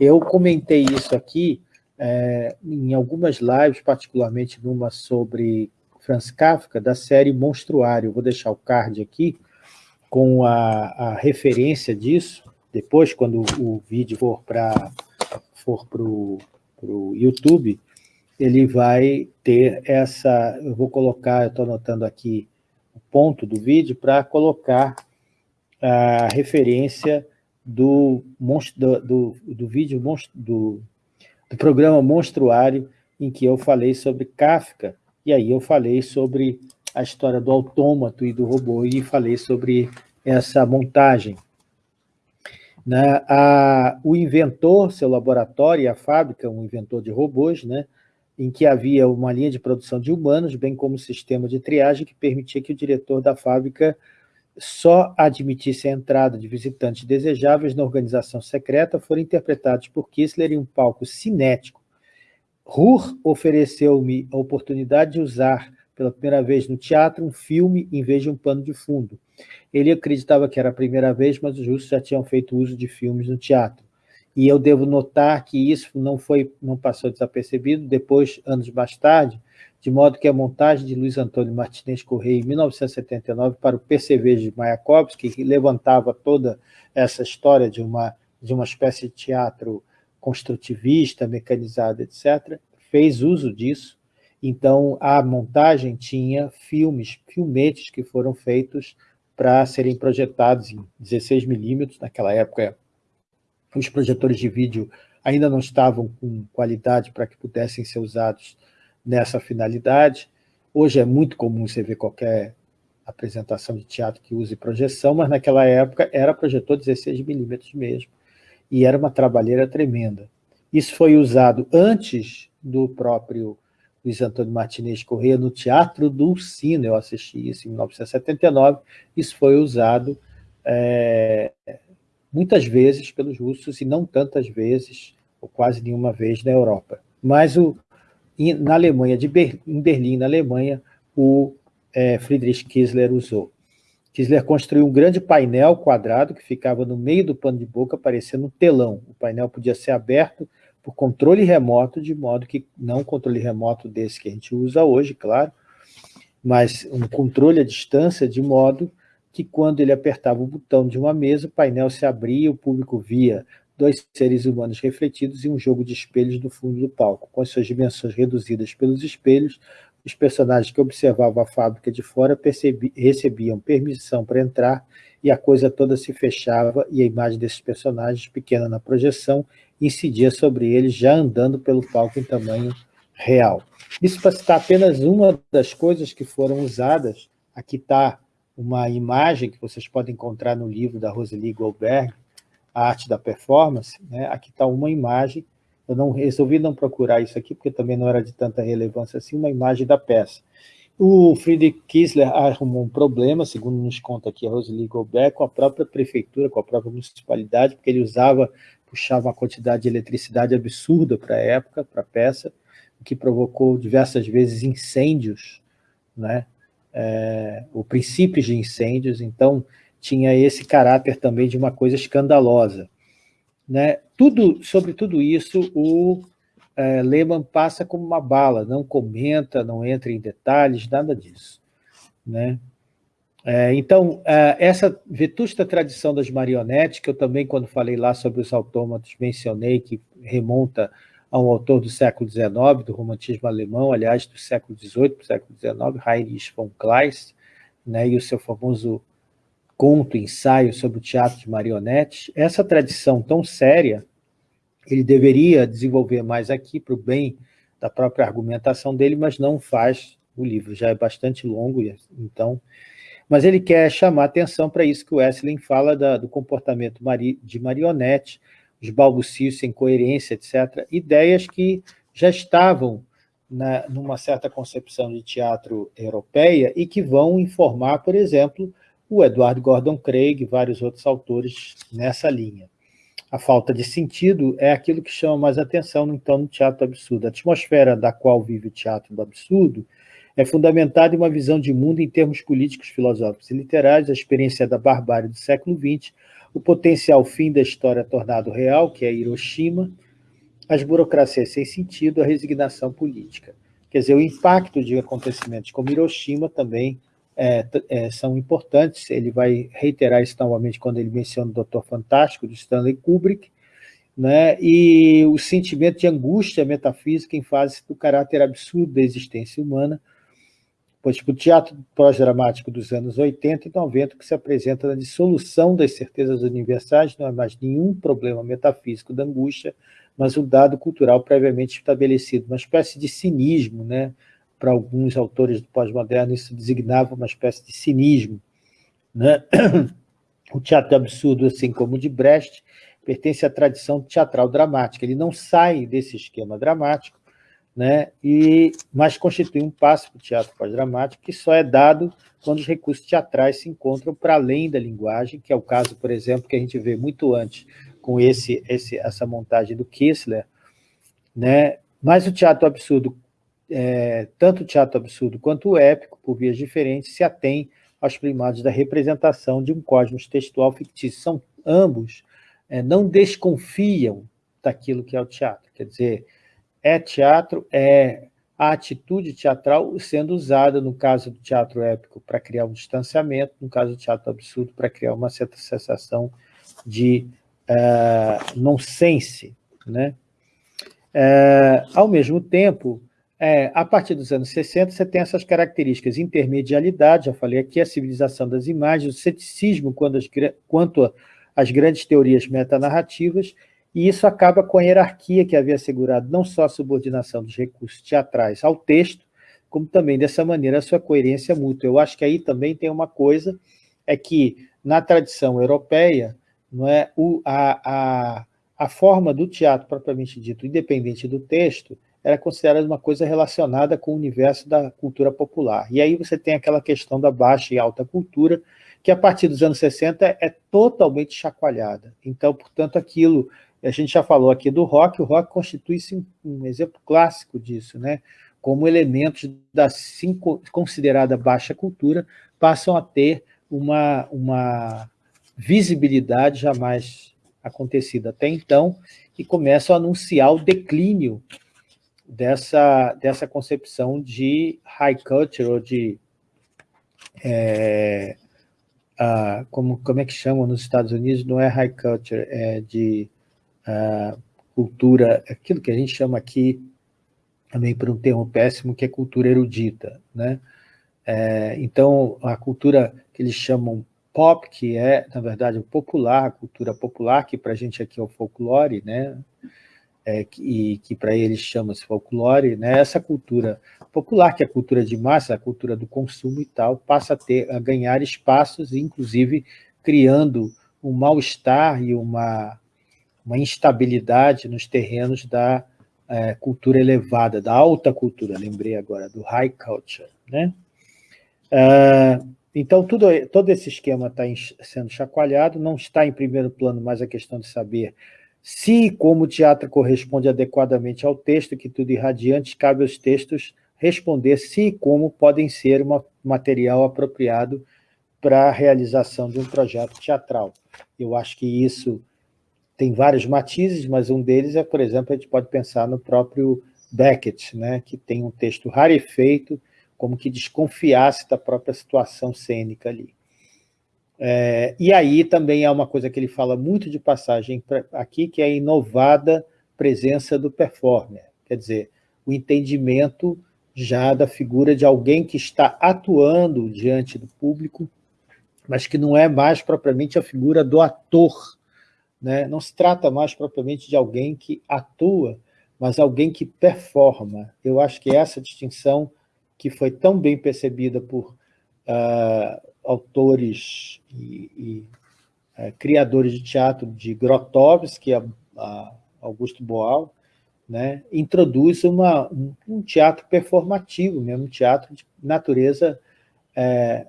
Eu comentei isso aqui é, em algumas lives, particularmente numa sobre Franz Kafka, da série Monstruário. vou deixar o card aqui com a, a referência disso, depois, quando o vídeo for para for o YouTube, ele vai ter essa... Eu vou colocar, eu estou anotando aqui o ponto do vídeo para colocar a referência do, do, do, do vídeo do, do programa Monstruário, em que eu falei sobre Kafka, e aí eu falei sobre a história do autômato e do robô, e falei sobre essa montagem. Né? A, o inventor, seu laboratório e a fábrica, um inventor de robôs, né? em que havia uma linha de produção de humanos, bem como um sistema de triagem que permitia que o diretor da fábrica só admitisse a entrada de visitantes desejáveis na organização secreta, foram interpretados por Kissler em um palco cinético. Ruhr ofereceu-me a oportunidade de usar pela primeira vez no teatro um filme em vez de um pano de fundo. Ele acreditava que era a primeira vez, mas os russos já tinham feito uso de filmes no teatro. E eu devo notar que isso não, foi, não passou desapercebido, depois, anos mais tarde, de modo que a montagem de Luiz Antônio Martinez Correia, em 1979, para o PCV de Mayakovsky, que levantava toda essa história de uma, de uma espécie de teatro construtivista, mecanizado, etc., fez uso disso. Então, a montagem tinha filmes, filmetes que foram feitos para serem projetados em 16 milímetros. Naquela época, os projetores de vídeo ainda não estavam com qualidade para que pudessem ser usados nessa finalidade. Hoje é muito comum você ver qualquer apresentação de teatro que use projeção, mas naquela época era projetor 16 milímetros mesmo, e era uma trabalheira tremenda. Isso foi usado antes do próprio Luiz Antônio Martinez Corrêa no Teatro do Sino, eu assisti isso em 1979, isso foi usado é, muitas vezes pelos russos e não tantas vezes, ou quase nenhuma vez, na Europa. Mas o, na Alemanha, de Ber, em Berlim, na Alemanha, o é, Friedrich Kiesler usou. Kiesler construiu um grande painel quadrado que ficava no meio do pano de boca, parecendo um telão. O painel podia ser aberto por controle remoto, de modo que, não controle remoto desse que a gente usa hoje, claro, mas um controle à distância, de modo que quando ele apertava o botão de uma mesa, o painel se abria e o público via dois seres humanos refletidos em um jogo de espelhos no fundo do palco. Com as suas dimensões reduzidas pelos espelhos, os personagens que observavam a fábrica de fora percebi, recebiam permissão para entrar e a coisa toda se fechava e a imagem desses personagens, pequena na projeção, incidia sobre eles já andando pelo palco em tamanho real. Isso para citar apenas uma das coisas que foram usadas, aqui está uma imagem que vocês podem encontrar no livro da Roseli Goldberg, A Arte da Performance, né? aqui está uma imagem, eu não resolvi não procurar isso aqui, porque também não era de tanta relevância assim, uma imagem da peça. O Friedrich Kiesler arrumou um problema, segundo nos conta aqui a Roseli Goldberg, com a própria prefeitura, com a própria municipalidade, porque ele usava, puxava uma quantidade de eletricidade absurda para a época, para a peça, o que provocou diversas vezes incêndios, né? é, o princípio de incêndios, então tinha esse caráter também de uma coisa escandalosa. Né? Tudo, sobre tudo isso, o é, Lehmann passa como uma bala, não comenta, não entra em detalhes, nada disso. Né? É, então, é, essa vetusta tradição das marionetes, que eu também, quando falei lá sobre os autômatos, mencionei que remonta a um autor do século XIX, do romantismo alemão, aliás, do século XVIII para o século XIX, Heinrich von Kleist, né, e o seu famoso conto, ensaio sobre o teatro de marionetes. Essa tradição tão séria, ele deveria desenvolver mais aqui para o bem da própria argumentação dele, mas não faz, o livro já é bastante longo, então... Mas ele quer chamar atenção para isso que o Wesley fala da, do comportamento de marionete, os balbucios sem coerência, etc. Ideias que já estavam na, numa certa concepção de teatro europeia e que vão informar, por exemplo, o Edward Gordon Craig e vários outros autores nessa linha. a falta de sentido é aquilo que chama mais atenção, então, no teatro absurdo. A atmosfera da qual vive o teatro do absurdo é fundamentada em uma visão de mundo em termos políticos, filosóficos e literários, a experiência da barbárie do século XX, o potencial fim da história tornado real, que é Hiroshima, as burocracias sem sentido, a resignação política. Quer dizer, o impacto de acontecimentos como Hiroshima também é, é, são importantes. Ele vai reiterar isso novamente quando ele menciona o Doutor Fantástico, de Stanley Kubrick, né? e o sentimento de angústia metafísica em fase do caráter absurdo da existência humana, pois tipo, o teatro pós-dramático dos anos 80 e 90 que se apresenta na dissolução das certezas universais não é mais nenhum problema metafísico da angústia, mas um dado cultural previamente estabelecido, uma espécie de cinismo, né? para alguns autores do pós-moderno, isso designava uma espécie de cinismo. Né? O teatro absurdo, assim como o de Brecht, pertence à tradição teatral dramática. Ele não sai desse esquema dramático, né? e, mas constitui um passo para o teatro pós-dramático que só é dado quando os recursos teatrais se encontram para além da linguagem, que é o caso, por exemplo, que a gente vê muito antes com esse, esse, essa montagem do Kissler, né? mas o teatro absurdo é, tanto o teatro absurdo quanto o épico, por vias diferentes, se atém aos primados da representação de um cosmos textual fictício. São ambos é, não desconfiam daquilo que é o teatro. Quer dizer, é teatro, é a atitude teatral sendo usada, no caso do teatro épico, para criar um distanciamento, no caso do teatro absurdo, para criar uma certa sensação de uh, nonsense. Né? Uh, ao mesmo tempo, é, a partir dos anos 60, você tem essas características, intermedialidade, já falei aqui, a civilização das imagens, o ceticismo quanto às, grandes teorias metanarrativas, e isso acaba com a hierarquia que havia assegurado não só a subordinação dos recursos teatrais ao texto, como também, dessa maneira, a sua coerência mútua. Eu acho que aí também tem uma coisa, é que, na tradição europeia, não é, o, a, a, a forma do teatro propriamente dito, independente do texto, era considerada uma coisa relacionada com o universo da cultura popular. E aí você tem aquela questão da baixa e alta cultura, que a partir dos anos 60 é totalmente chacoalhada. Então, portanto, aquilo, a gente já falou aqui do rock, o rock constitui-se um exemplo clássico disso, né? como elementos da considerada baixa cultura passam a ter uma, uma visibilidade jamais acontecida até então, e começam a anunciar o declínio dessa, dessa concepção de high culture, ou de... É, como, como é que chamam nos Estados Unidos? Não é high culture, é de a, cultura, aquilo que a gente chama aqui, também por um termo péssimo, que é cultura erudita. Né? É, então, a cultura que eles chamam pop, que é, na verdade, o popular, a cultura popular, que para a gente aqui é o folclore, né? é, que, que para eles chama-se folclore, né, essa cultura popular, que é a cultura de massa, a cultura do consumo e tal, passa a, ter, a ganhar espaços, inclusive criando um mal-estar e uma, uma instabilidade nos terrenos da é, cultura elevada, da alta cultura, lembrei agora, do high culture. Né? É, então, tudo, todo esse esquema está sendo chacoalhado, não está em primeiro plano mais a questão de saber se, como o teatro corresponde adequadamente ao texto, que tudo irradiante, cabe aos textos responder se e como podem ser um material apropriado para a realização de um projeto teatral. Eu acho que isso tem vários matizes, mas um deles é, por exemplo, a gente pode pensar no próprio Beckett, né, que tem um texto rarefeito, como que desconfiasse da própria situação cênica ali. É, e aí também há uma coisa que ele fala muito de passagem aqui, que é a inovada presença do performer, quer dizer, o entendimento já da figura de alguém que está atuando diante do público, mas que não é mais propriamente a figura do ator, né? não se trata mais propriamente de alguém que atua, mas alguém que performa. Eu acho que essa distinção que foi tão bem percebida por uh, autores e, e é, criadores de teatro de Grotowski, a, a Augusto Boal, né, introduz uma, um, um, teatro performativo, mesmo um teatro de natureza, é,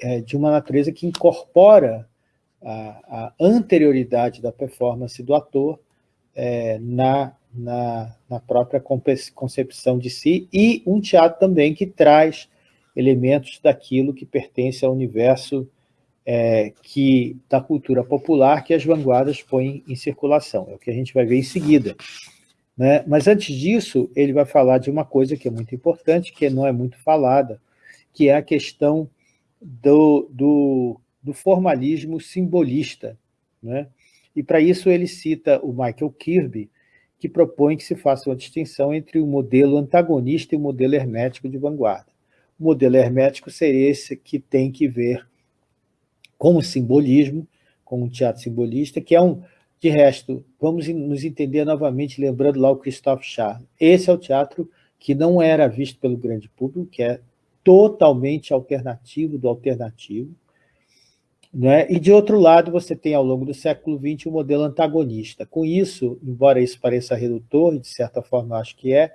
é, de uma natureza que incorpora a, a anterioridade da performance do ator é, na, na, na própria concepção de si, e um teatro também que traz elementos daquilo que pertence ao universo é, que, da cultura popular que as vanguardas põem em circulação. É o que a gente vai ver em seguida. Né? Mas antes disso, ele vai falar de uma coisa que é muito importante, que não é muito falada, que é a questão do, do, do formalismo simbolista. Né? E para isso ele cita o Michael Kirby, que propõe que se faça uma distinção entre o modelo antagonista e o modelo hermético de vanguarda. O modelo hermético seria esse que tem que ver com o simbolismo, com o teatro simbolista, que é um, de resto, vamos nos entender novamente, lembrando lá o Christophe Charles. Esse é o teatro que não era visto pelo grande público, que é totalmente alternativo do alternativo. Né? E, de outro lado, você tem, ao longo do século XX, o um modelo antagonista. Com isso, embora isso pareça redutor, de certa forma acho que é,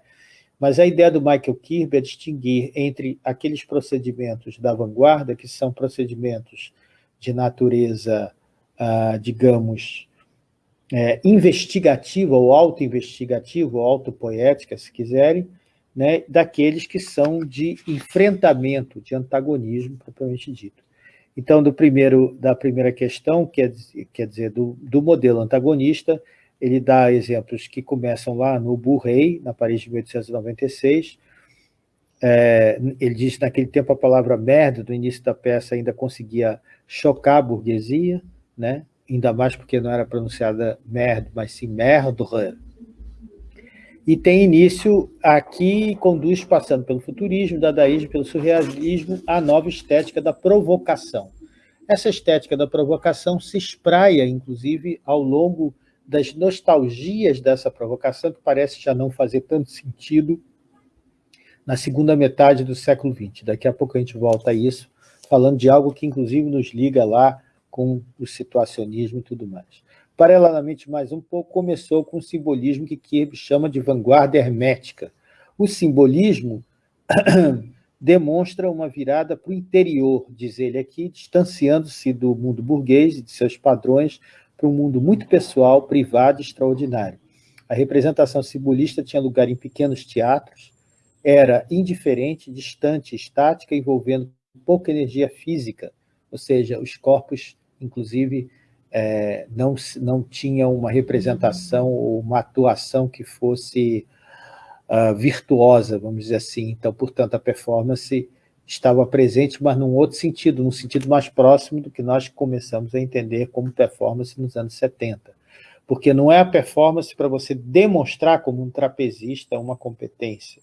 mas a ideia do Michael Kirby é distinguir entre aqueles procedimentos da vanguarda, que são procedimentos de natureza, ah, digamos, é, investigativa ou auto-investigativa ou auto-poética, se quiserem, né, daqueles que são de enfrentamento, de antagonismo, propriamente dito. Então, do primeiro, da primeira questão, quer quer dizer do, do modelo antagonista, ele dá exemplos que começam lá no Bourrey, na Paris de 1896. É, ele diz que naquele tempo a palavra merda, do início da peça, ainda conseguia chocar a burguesia, né? ainda mais porque não era pronunciada merde, mas sim merdre. E tem início aqui, conduz passando pelo futurismo, dadaísmo, pelo surrealismo, a nova estética da provocação. Essa estética da provocação se espraia, inclusive, ao longo das nostalgias dessa provocação, que parece já não fazer tanto sentido na segunda metade do século XX. Daqui a pouco a gente volta a isso, falando de algo que, inclusive, nos liga lá com o situacionismo e tudo mais. Paralelamente, mais um pouco, começou com o simbolismo que Kirby chama de vanguarda hermética. O simbolismo demonstra uma virada para o interior, diz ele aqui, distanciando-se do mundo burguês e de seus padrões para um mundo muito pessoal, privado e extraordinário. A representação simbolista tinha lugar em pequenos teatros, era indiferente, distante, estática, envolvendo pouca energia física, ou seja, os corpos inclusive, é, não, não tinha uma representação ou uma atuação que fosse uh, virtuosa, vamos dizer assim. Então, portanto, a performance estava presente, mas num outro sentido, num sentido mais próximo do que nós começamos a entender como performance nos anos 70. Porque não é a performance para você demonstrar como um trapezista uma competência.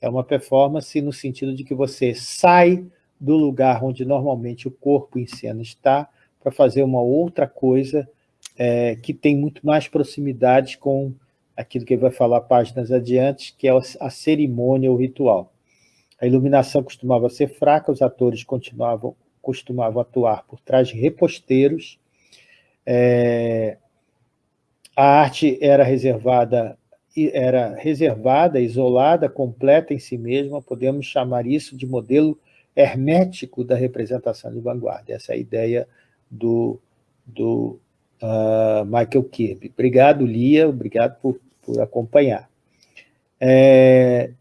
É uma performance no sentido de que você sai do lugar onde normalmente o corpo em cena está para fazer uma outra coisa é, que tem muito mais proximidade com aquilo que ele vai falar páginas adiante, que é a cerimônia, o ritual. A iluminação costumava ser fraca, os atores continuavam, costumavam atuar por trás de reposteiros, é, a arte era reservada, era reservada, isolada, completa em si mesma, podemos chamar isso de modelo hermético da representação de vanguarda. Essa é a ideia do, do uh, Michael Kirby. Obrigado, Lia, obrigado por, por acompanhar. É,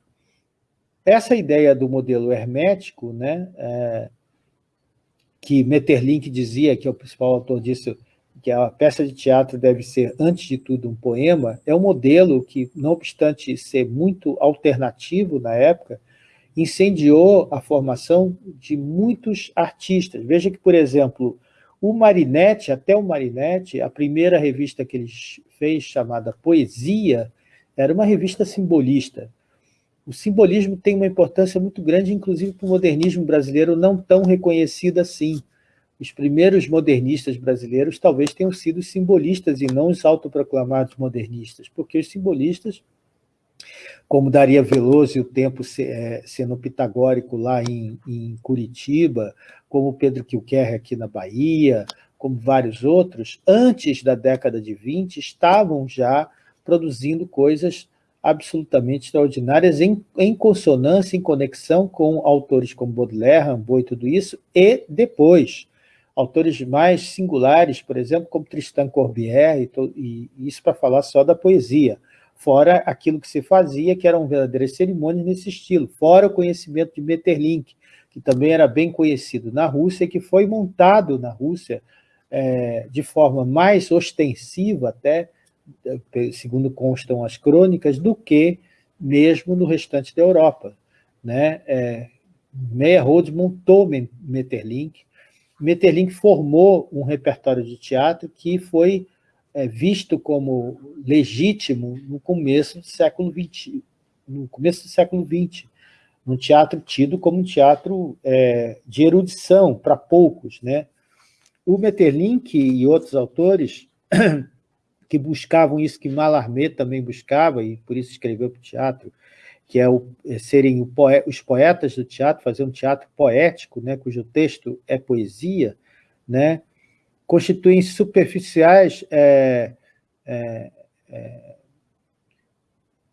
essa ideia do modelo hermético, né, é, que Metterlink dizia, que é o principal autor disso, que a peça de teatro deve ser, antes de tudo, um poema, é um modelo que, não obstante ser muito alternativo na época, incendiou a formação de muitos artistas. Veja que, por exemplo, o Marinette, até o Marinette, a primeira revista que ele fez, chamada Poesia, era uma revista simbolista. O simbolismo tem uma importância muito grande, inclusive para o modernismo brasileiro, não tão reconhecido assim. Os primeiros modernistas brasileiros talvez tenham sido simbolistas e não os autoproclamados modernistas, porque os simbolistas como Daria Veloso e o tempo é, sendo pitagórico lá em, em Curitiba, como Pedro Kilquerre aqui na Bahia, como vários outros, antes da década de 20, estavam já produzindo coisas absolutamente extraordinárias em, em consonância, em conexão com autores como Baudelaire, Rimbaud e tudo isso, e depois. autores mais singulares, por exemplo, como Tristan Corbière, e, e isso para falar só da poesia, fora aquilo que se fazia, que eram verdadeiras cerimônias nesse estilo, fora o conhecimento de Metterlink, que também era bem conhecido na Rússia e que foi montado na Rússia é, de forma mais ostensiva até, segundo constam as crônicas, do que mesmo no restante da Europa. Né? É, Meyerhold montou Metterlink, Metterlink formou um repertório de teatro que foi é, visto como legítimo no começo do século XX, no começo do século XX, no teatro tido como um teatro é, de erudição para poucos, né? O Metterlink e outros autores que buscavam isso que Mallarmé também buscava, e por isso escreveu para o teatro, que é, o, é serem o poe, os poetas do teatro, fazer um teatro poético, né, cujo texto é poesia, né, constituem superficiais é, é, é,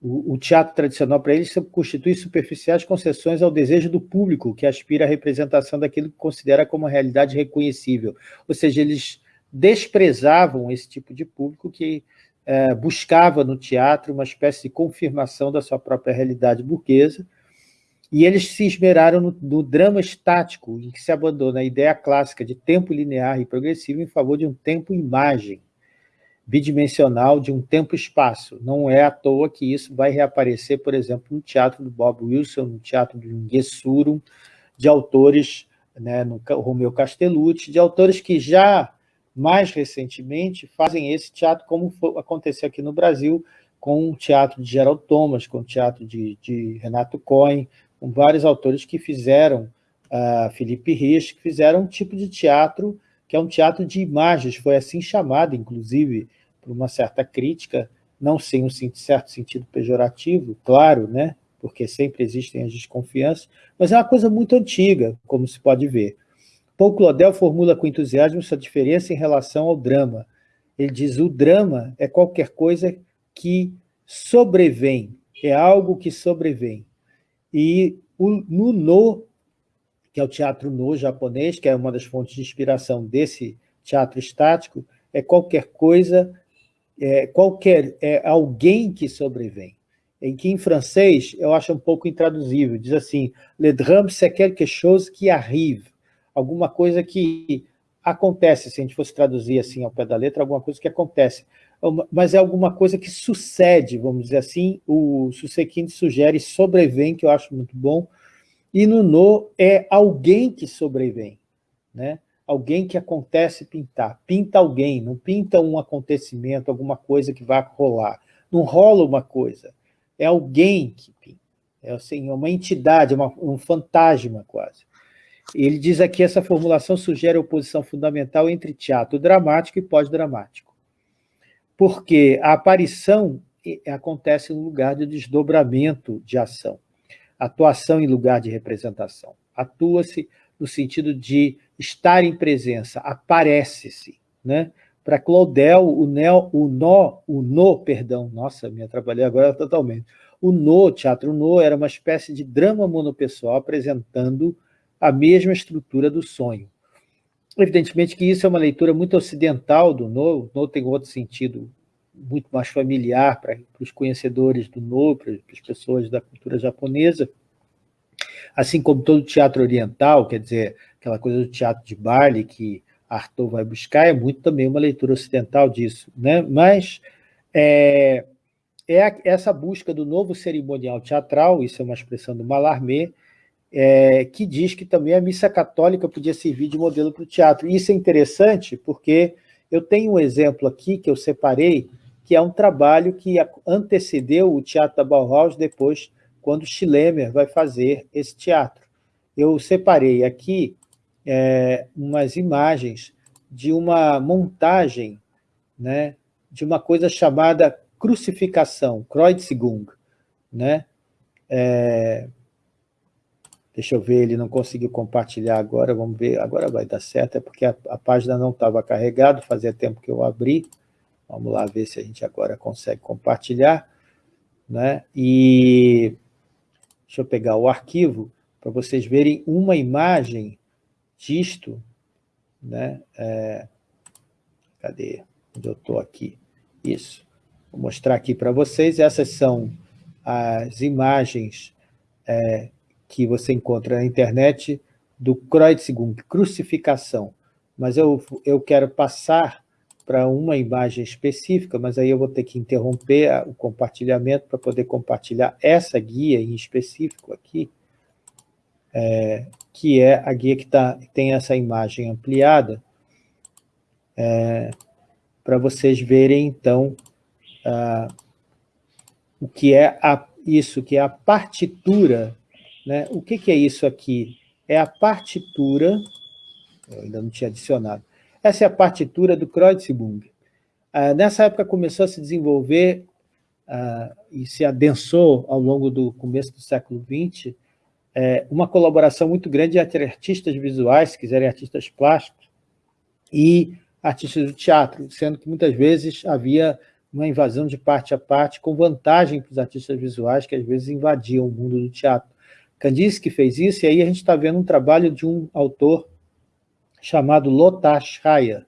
o, teatro tradicional para eles constitui superficiais concessões ao desejo do público, que aspira à representação daquilo que considera como realidade reconhecível. Ou seja, eles desprezavam esse tipo de público que é, buscava no teatro uma espécie de confirmação da sua própria realidade burguesa, e eles se esmeraram no, no, drama estático, em que se abandona a ideia clássica de tempo linear e progressivo em favor de um tempo-imagem, bidimensional de um tempo-espaço. Não é à toa que isso vai reaparecer, por exemplo, no teatro do Bob Wilson, no teatro do Gessurum, de autores, né, no Romeu Castellucci, de autores que já mais recentemente, fazem esse teatro, como foi, aconteceu aqui no Brasil, com o teatro de Gerald Thomas, com o teatro de, de Renato Cohen, com vários autores que fizeram, uh, Felipe Rich, que fizeram um tipo de teatro que é um teatro de imagens, foi assim chamado, inclusive, por uma certa crítica, não sem um certo sentido pejorativo, claro, né? porque sempre existem as desconfianças, mas é uma coisa muito antiga, como se pode ver. Paul Claudel formula com entusiasmo sua diferença em relação ao drama. Ele diz, o drama é qualquer coisa que sobrevém, é algo que sobrevém. E o, no No, que é o teatro No japonês, que é uma das fontes de inspiração desse teatro estático, é qualquer coisa, é, qualquer, é alguém que sobrevém. Em que em francês eu acho um pouco intraduzível, diz assim, le drame c'est quelque chose qui arrive, alguma coisa que acontece, se a gente fosse traduzir assim ao pé da letra, alguma coisa que acontece, mas é alguma coisa que sucede, vamos dizer assim, o Susequinte sugere sobrevém, que eu acho muito bom, e no No é alguém que sobrevém, né? alguém que acontece pintar, pinta alguém, não pinta um acontecimento, alguma coisa que vai rolar, não rola uma coisa, é alguém que pinta, é assim, uma entidade, uma, um fantasma quase. Ele diz aqui, essa formulação sugere a oposição fundamental entre teatro dramático e pós-dramático. Porque a aparição acontece no lugar de desdobramento de ação, atuação em lugar de representação. Atua-se no sentido de estar em presença, aparece-se. Né? Para Claudel, o, neo, o nó, o no, perdão, nossa, me atrapalhei agora totalmente. O no, teatro no, era uma espécie de drama monopessoal apresentando a mesma estrutura do sonho. Evidentemente que isso é uma leitura muito ocidental do No, No tem outro sentido muito mais familiar para, para os conhecedores do No, para, as pessoas da cultura japonesa, assim como todo teatro oriental, quer dizer, aquela coisa do teatro de baile que Arthur vai buscar, é muito também uma leitura ocidental disso. Né? Mas é, é essa busca do novo cerimonial teatral, isso é uma expressão do Mallarmé, é, que diz que também a missa católica podia servir de modelo para o teatro. Isso é interessante porque eu tenho um exemplo aqui que eu separei, que é um trabalho que antecedeu o Teatro da Bauhaus depois, quando Schlemmer vai fazer esse teatro. Eu separei aqui é, umas imagens de uma montagem né, de uma coisa chamada crucificação, Kreuzigung, né? É, Deixa eu ver, ele não conseguiu compartilhar agora, vamos ver, agora vai dar certo, é porque a, a página não estava carregada, fazia tempo que eu abri. Vamos lá ver se a gente agora consegue compartilhar. Né? E deixa eu pegar o arquivo para vocês verem uma imagem disto, né? É, cadê? Onde eu estou aqui? Isso. Vou mostrar aqui para vocês. Essas são as imagens é, que você encontra na internet do Kreuzigung, crucificação. Mas eu, eu quero passar para uma imagem específica, mas aí eu vou ter que interromper o compartilhamento para poder compartilhar essa guia em específico aqui, é, que é a guia que tá, tem essa imagem ampliada, é, para vocês verem, então, o que é a, isso, que é a partitura. Né? O que, que é isso aqui? É a partitura, eu ainda não tinha adicionado, essa é a partitura do Kreutzbung. Ah, nessa época começou a se desenvolver ah, e se adensou ao longo do começo do século XX é, uma colaboração muito grande entre artistas visuais, se quiserem artistas plásticos, e artistas do teatro, sendo que muitas vezes havia uma invasão de parte a parte, com vantagem para os artistas visuais, que às vezes invadiam o mundo do teatro. Kandinsky fez isso, e aí a gente está vendo um trabalho de um autor chamado Lothar Schreier,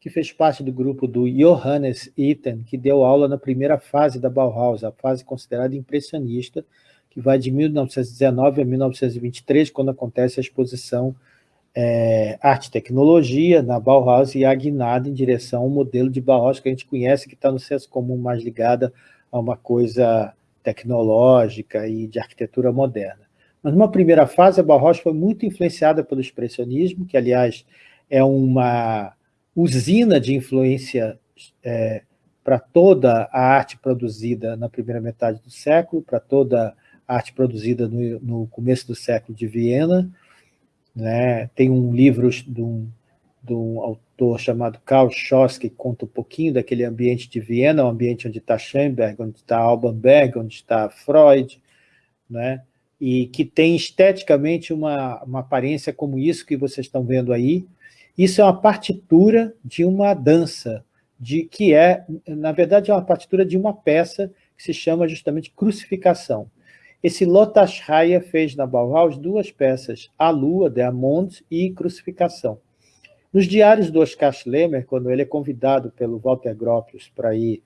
que fez parte do grupo do Johannes Itten, que deu aula na primeira fase da Bauhaus, a fase considerada impressionista, que vai de 1919 a 1923, quando acontece a exposição é, Arte e Tecnologia na Bauhaus e a guinada em direção ao modelo de Bauhaus que a gente conhece, que está no senso comum mais ligada a uma coisa tecnológica e de arquitetura moderna. Mas numa primeira fase, a Bauhaus foi muito influenciada pelo expressionismo, que, aliás, é uma usina de influência é, para toda a arte produzida na primeira metade do século, para toda a arte produzida no, no começo do século de Viena. Né? Tem um livro de um, de um autor chamado Karl Schoss, que conta um pouquinho daquele ambiente de Viena, o um ambiente onde está Schoenberg, onde está Alban Berg, onde está Freud, né? E que tem esteticamente uma, uma aparência como isso que vocês estão vendo aí. Isso é uma partitura de uma dança, de que é, na verdade, é uma partitura de uma peça que se chama justamente Crucificação. Esse Lothar Schreier fez na Bauhaus duas peças, A Lua, de Amond e Crucificação. Nos diários do Oscar Schlemmer, quando ele é convidado pelo Walter Gropius para ir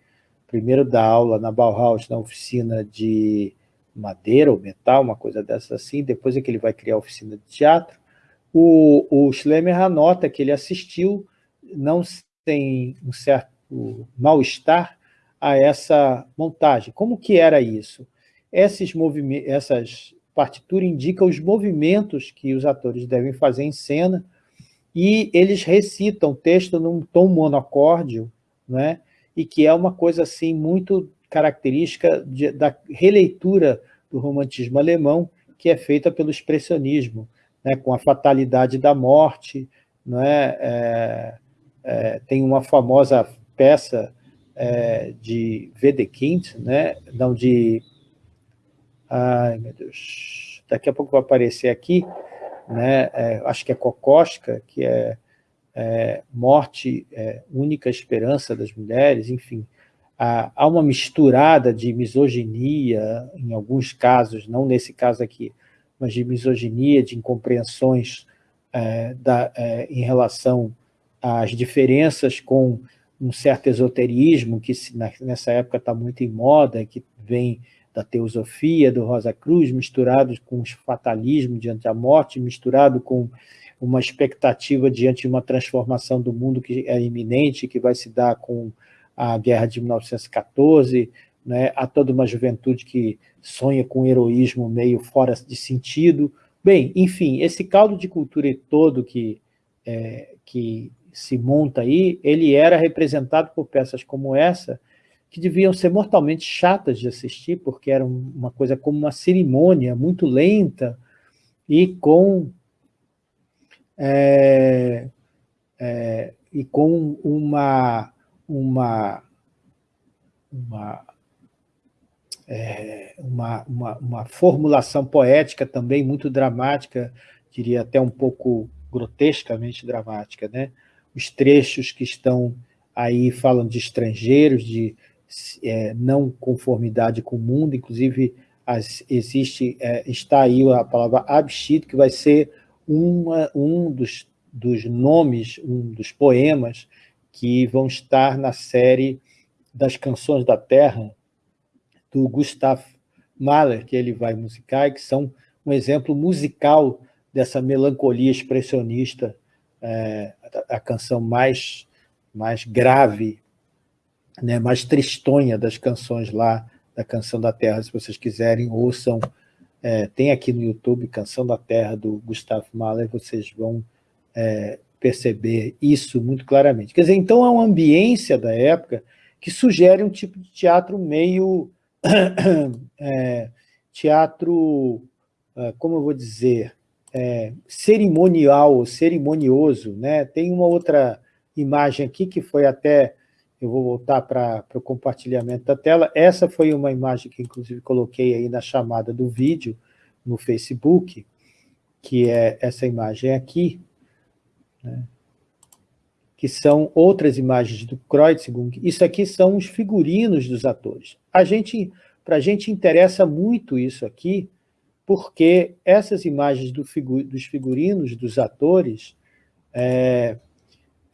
primeiro dar aula na Bauhaus, na oficina de madeira ou metal, uma coisa dessa assim, depois é que ele vai criar a oficina de teatro, o, o Schlemmer anota que ele assistiu, não tem um certo mal-estar a essa montagem. Como que era isso? Esses essas partituras indicam os movimentos que os atores devem fazer em cena e eles recitam o texto num tom monocórdio, né? e que é uma coisa assim muito característica de, da releitura do romantismo alemão, que é feita pelo expressionismo, né, com a fatalidade da morte. Né, é, é, tem uma famosa peça é, de Wedekind, né, não de... Ai, meu Deus, daqui a pouco vai aparecer aqui, né, é, acho que é Kokoschka, que é, é Morte, é, Única Esperança das Mulheres, enfim, há uma misturada de misoginia, em alguns casos, não nesse caso aqui, mas de misoginia, de incompreensões é, da, é, em relação às diferenças com um certo esoterismo, que nessa época está muito em moda, que vem da teosofia do Rosa Cruz, misturado com o fatalismo diante da morte, misturado com uma expectativa diante de uma transformação do mundo que é iminente, que vai se dar com a guerra de 1914, né, há toda uma juventude que sonha com um heroísmo meio fora de sentido. Bem, enfim, esse caldo de cultura todo que, é, que se monta aí, ele era representado por peças como essa, que deviam ser mortalmente chatas de assistir, porque era uma coisa como uma cerimônia muito lenta e com, é, é, e com uma uma, uma, é, uma, uma, uma, formulação poética também muito dramática, diria até um pouco grotescamente dramática. Né? Os trechos que estão aí falam de estrangeiros, de é, não conformidade com o mundo, inclusive as, existe, é, está aí a palavra abschied, que vai ser uma, um dos dos nomes, um dos poemas que vão estar na série das Canções da Terra, do Gustav Mahler, que ele vai musicar, e que são um exemplo musical dessa melancolia expressionista, é, a, canção mais, mais grave, né, mais tristonha das canções lá, da Canção da Terra, se vocês quiserem, ouçam, é, tem aqui no YouTube Canção da Terra, do Gustav Mahler, vocês vão é, perceber isso muito claramente. Quer dizer, então é uma ambiência da época que sugere um tipo de teatro meio... é, teatro, é, como eu vou dizer, é, cerimonial, cerimonioso. Né? Tem uma outra imagem aqui que foi até... Eu vou voltar para o compartilhamento da tela. Essa foi uma imagem que, inclusive, coloquei aí na chamada do vídeo no Facebook, que é essa imagem aqui, né? que são outras imagens do Kreutzgung. Isso aqui são os figurinos dos atores. A gente, para a gente interessa muito isso aqui, porque essas imagens do figu dos figurinos dos atores é,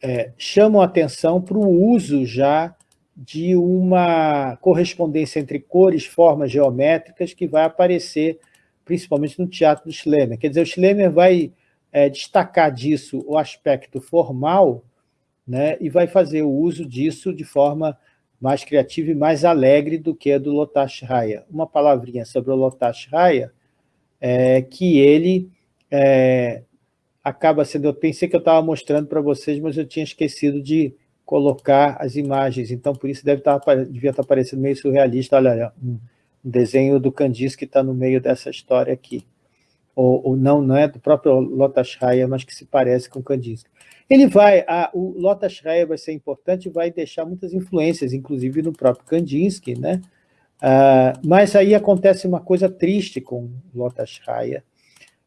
é, chamam atenção para o uso já de uma correspondência entre cores, formas geométricas que vai aparecer principalmente no teatro do Schlemmer. Quer dizer, o Schlemmer vai é, destacar disso o aspecto formal né, e vai fazer o uso disso de forma mais criativa e mais alegre do que a do Lotash Raya. Uma palavrinha sobre o Lotash Raya é que ele é, acaba sendo... Eu pensei que eu estava mostrando para vocês, mas eu tinha esquecido de colocar as imagens, então por isso deve estar, devia estar parecendo meio surrealista. Olha, olha um desenho do Candice que está no meio dessa história aqui ou, ou, não, não é do próprio Lotas Raya, mas que se parece com Kandinsky. Ele vai, a, o Lotas Raya vai ser importante vai deixar muitas influências, inclusive no próprio Kandinsky, né? Uh, mas aí acontece uma coisa triste com Lotas Raya,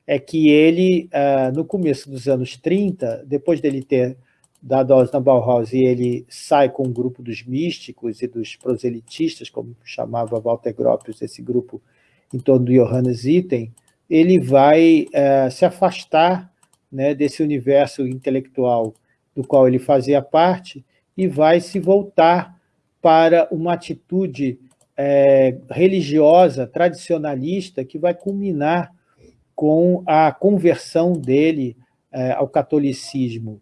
é que ele, uh, no começo dos anos 30, depois dele ter dado aulas na Bauhaus, e ele sai com o um grupo dos místicos e dos proselitistas, como chamava Walter Gropius, esse grupo em torno do Johannes Itten, ele vai é, se afastar né, desse universo intelectual do qual ele fazia parte e vai se voltar para uma atitude é, religiosa, tradicionalista, que vai culminar com a conversão dele é, ao catolicismo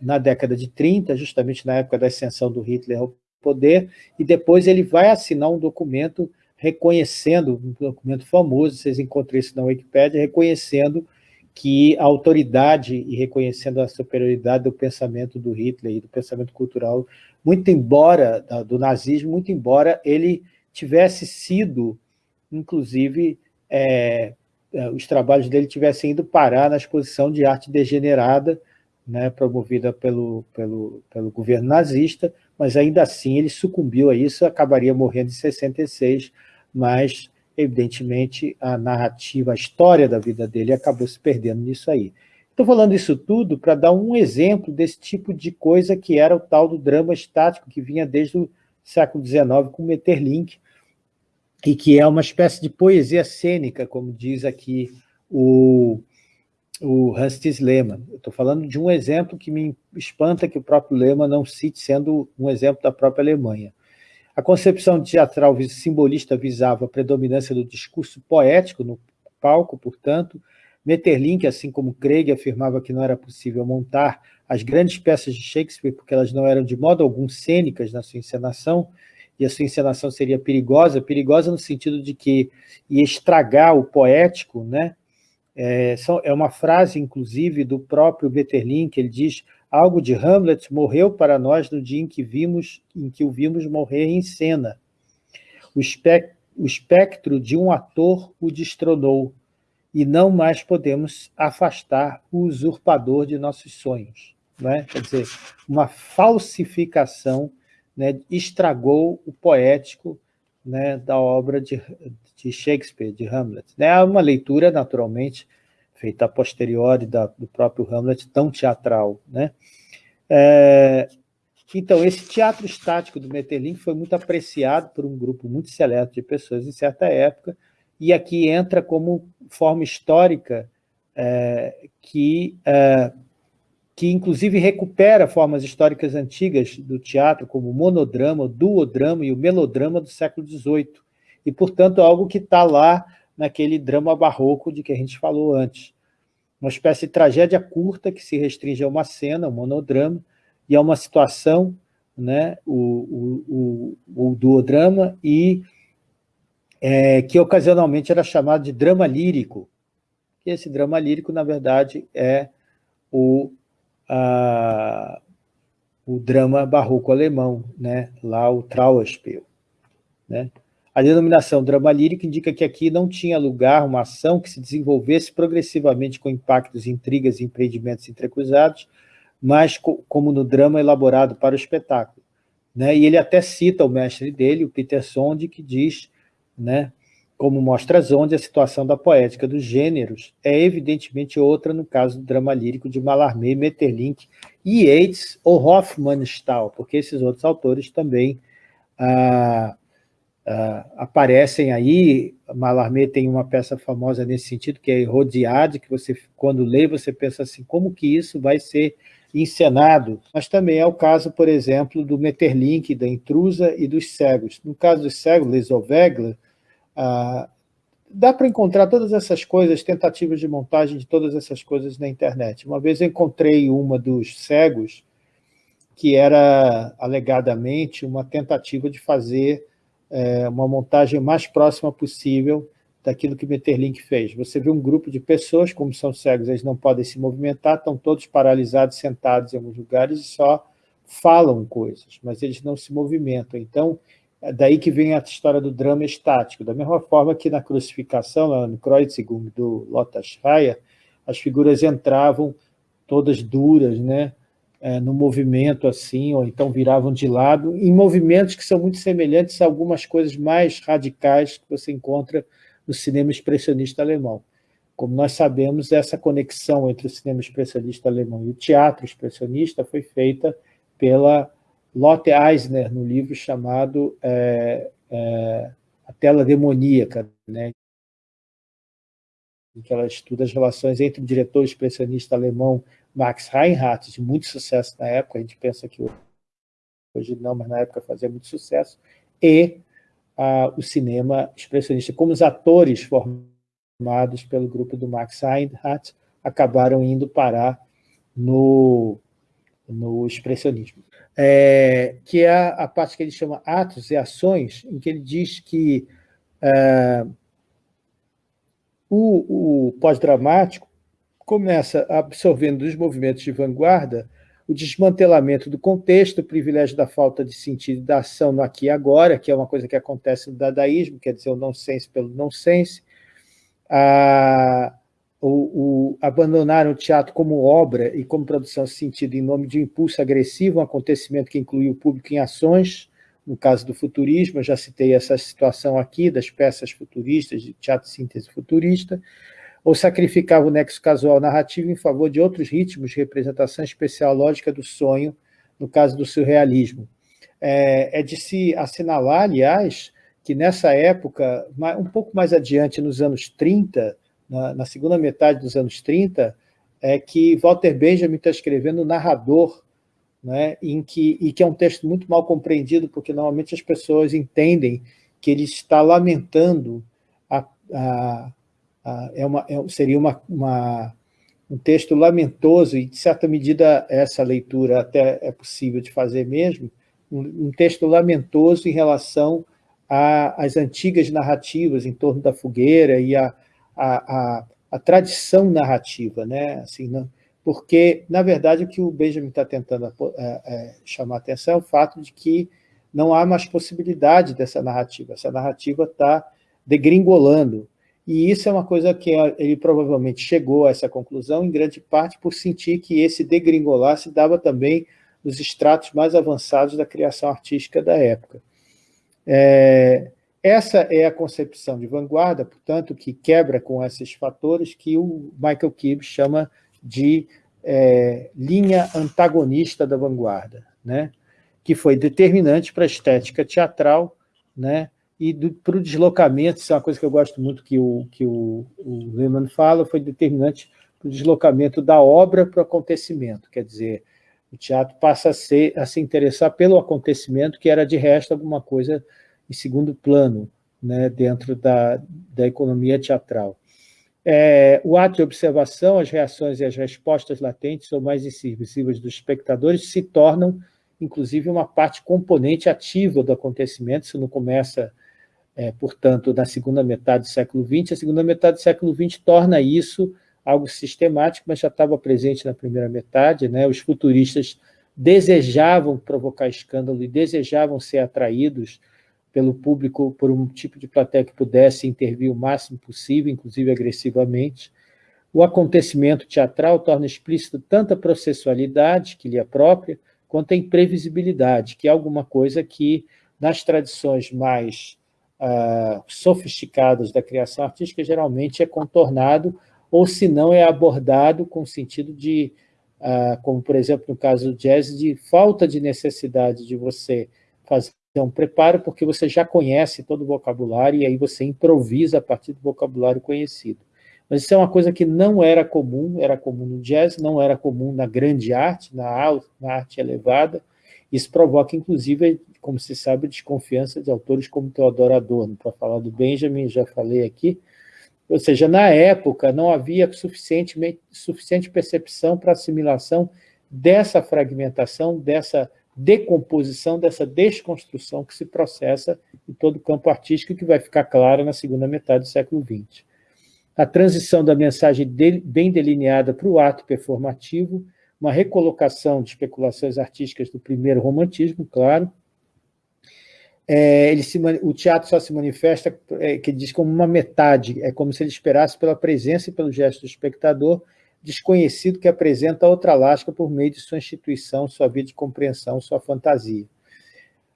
na década de 30, justamente na época da ascensão do Hitler ao poder, e depois ele vai assinar um documento reconhecendo, um documento famoso, vocês encontram isso na Wikipédia, reconhecendo que a autoridade e reconhecendo a superioridade do pensamento do Hitler e do pensamento cultural, muito embora, do nazismo, muito embora ele tivesse sido, inclusive, é, é, os trabalhos dele tivessem ido parar na exposição de arte degenerada, né, promovida pelo, pelo, pelo governo nazista, mas ainda assim ele sucumbiu a isso, acabaria morrendo em 66, mas, evidentemente, a narrativa, a história da vida dele acabou se perdendo nisso aí. Estou falando isso tudo para dar um exemplo desse tipo de coisa que era o tal do drama estático, que vinha desde o século XIX com Metterlink, e que é uma espécie de poesia cênica, como diz aqui o, o Hans Lehmann. Estou falando de um exemplo que me espanta que o próprio Lehmann não cite, sendo um exemplo da própria Alemanha. A concepção teatral simbolista visava a predominância do discurso poético no palco, portanto, Metterlink, assim como Craig, afirmava que não era possível montar as grandes peças de Shakespeare porque elas não eram de modo algum cênicas na sua encenação, e a sua encenação seria perigosa, perigosa no sentido de que ia estragar o poético, né? É, é uma frase, inclusive, do próprio Metterlink, ele diz Algo de Hamlet morreu para nós no dia em que, vimos, em que o vimos morrer em cena. O, espec, o espectro de um ator o destronou, e não mais podemos afastar o usurpador de nossos sonhos. Né? Quer dizer, uma falsificação né, estragou o poético né, da obra de, de Shakespeare, de Hamlet. É uma leitura, naturalmente, feita a posteriori da, do próprio Hamlet, tão teatral. Né? É, então, esse teatro estático do Metterlink foi muito apreciado por um grupo muito seleto de pessoas em certa época, e aqui entra como forma histórica é, que é, que inclusive recupera formas históricas antigas do teatro, como o monodrama, o duodrama e o melodrama do século XVIII, e, portanto, algo que está lá naquele drama barroco de que a gente falou antes. Uma espécie de tragédia curta que se restringe a uma cena, um monodrama, e a uma situação, né, o, o, o, o duodrama, e é, que ocasionalmente era chamado de drama lírico. E esse drama lírico, na verdade, é o, a, o drama barroco alemão, né? lá o Trauerspiel. Né? A denominação drama lírico indica que aqui não tinha lugar uma ação que se desenvolvesse progressivamente com impactos, intrigas e empreendimentos entrecruzados, mas co como no drama elaborado para o espetáculo. Né? E ele até cita o mestre dele, o Peter Sonde, que diz né? Como mostra Zonde, a situação da poética dos gêneros é evidentemente outra no caso do drama lírico de Mallarmé, Metterlink e Yeats ou Hofmannsthal, porque esses outros autores também ah, ah, aparecem aí. Mallarmé tem uma peça famosa nesse sentido, que é Rodiade, que você, quando lê, você pensa assim, como que isso vai ser encenado, mas também é o caso, por exemplo, do Metterlink, da Intrusa e dos Cegos. No caso dos Cegos, Les Ovegla, ah, dá para encontrar todas essas coisas, tentativas de montagem de todas essas coisas na internet. Uma vez eu encontrei uma dos cegos, que era alegadamente uma tentativa de fazer é, uma montagem mais próxima possível daquilo que Metterlink fez. Você vê um grupo de pessoas, como são cegos, eles não podem se movimentar, estão todos paralisados, sentados em alguns lugares e só falam coisas, mas eles não se movimentam. Então, é daí que vem a história do drama estático. Da mesma forma que na crucificação, no Kreuzigung do Lothar Schreier, as figuras entravam todas duras, né? É, no movimento assim, ou então viravam de lado, em movimentos que são muito semelhantes a algumas coisas mais radicais que você encontra no cinema expressionista alemão. Como nós sabemos, essa conexão entre o cinema expressionista alemão e o teatro expressionista foi feita pela Lotte Eisner, no livro chamado é, é, A Tela Demoníaca, né? em que ela estuda as relações entre o diretor expressionista alemão Max Reinhardt, de muito sucesso na época, a gente pensa que hoje não, mas na época fazia muito sucesso, e ah, o cinema expressionista, como os atores formados pelo grupo do Max Reinhardt acabaram indo parar no, no expressionismo. É, que é a, parte que ele chama atos e ações, em que ele diz que é, o, o pós-dramático começa absorvendo dos movimentos de vanguarda o desmantelamento do contexto, o privilégio da falta de sentido da ação no aqui e agora, que é uma coisa que acontece no dadaísmo, quer dizer, o nonsense pelo nonsense, a, o, o, abandonaram o teatro como obra e como produção sentido em nome de um impulso agressivo, um acontecimento que incluiu o público em ações, no caso do futurismo, eu já citei essa situação aqui, das peças futuristas, de teatro síntese futurista, ou sacrificava o nexo casual narrativo em favor de outros ritmos de representação especial lógica do sonho, no caso do surrealismo. É, é de se assinalar, aliás, que nessa época, um pouco mais adiante, nos anos 30, na, na segunda metade dos anos 30, é que Walter Benjamin está escrevendo o Narrador, né, em que, e que é um texto muito mal compreendido, porque normalmente as pessoas entendem que ele está lamentando, a, a, a, é uma, é, seria uma, uma, um texto lamentoso, e de certa medida essa leitura até é possível de fazer mesmo, um, um texto lamentoso em relação às antigas narrativas em torno da fogueira e a, a, a, a tradição narrativa, né? assim, não, porque, na verdade, o que o Benjamin está tentando é, é, chamar a atenção é o fato de que não há mais possibilidade dessa narrativa, essa narrativa está degringolando, e isso é uma coisa que ele provavelmente chegou a essa conclusão, em grande parte por sentir que esse degringolar se dava também nos estratos mais avançados da criação artística da época. É, essa é a concepção de vanguarda, portanto, que quebra com esses fatores que o Michael Gibbs chama de é, linha antagonista da vanguarda, né? que foi determinante para a estética teatral né? E para o deslocamento, isso é uma coisa que eu gosto muito que o, que o, o Lehmann fala, foi determinante o deslocamento da obra para o acontecimento, quer dizer, o teatro passa a, ser, a se interessar pelo acontecimento, que era, de resto, alguma coisa em segundo plano, né, dentro da, da economia teatral. É, o ato de observação, as reações e as respostas latentes ou mais invisíveis dos espectadores se tornam, inclusive, uma parte componente ativa do acontecimento, isso não começa, é, portanto, na segunda metade do século XX, a segunda metade do século XX torna isso algo sistemático, mas já estava presente na primeira metade. Né? Os futuristas desejavam provocar escândalo e desejavam ser atraídos pelo público, por um tipo de plateia que pudesse intervir o máximo possível, inclusive agressivamente. O acontecimento teatral torna explícito tanto a processualidade, que lhe é própria, quanto a imprevisibilidade, que é alguma coisa que, nas tradições mais ah, sofisticadas da criação artística, geralmente é contornado ou se não é abordado com sentido de, ah, como por exemplo no caso do jazz, de falta de necessidade de você fazer um preparo, porque você já conhece todo o vocabulário e aí você improvisa a partir do vocabulário conhecido. Mas isso é uma coisa que não era comum, era comum no jazz, não era comum na grande arte, na, na arte elevada. Isso provoca, inclusive, como se sabe, desconfiança de autores como Teodoro Adorno. Para falar do Benjamin, já falei aqui, ou seja, na época não havia suficiente, percepção para assimilação dessa fragmentação, dessa decomposição, dessa desconstrução que se processa em todo o campo artístico que vai ficar clara na segunda metade do século XX. A transição da mensagem bem delineada para o ato performativo, uma recolocação de especulações artísticas do primeiro romantismo, claro, é, ele se, o teatro só se manifesta, é, que diz como uma metade, é como se ele esperasse pela presença e pelo gesto do espectador, desconhecido que apresenta outra lasca por meio de sua instituição, sua vida de compreensão, sua fantasia.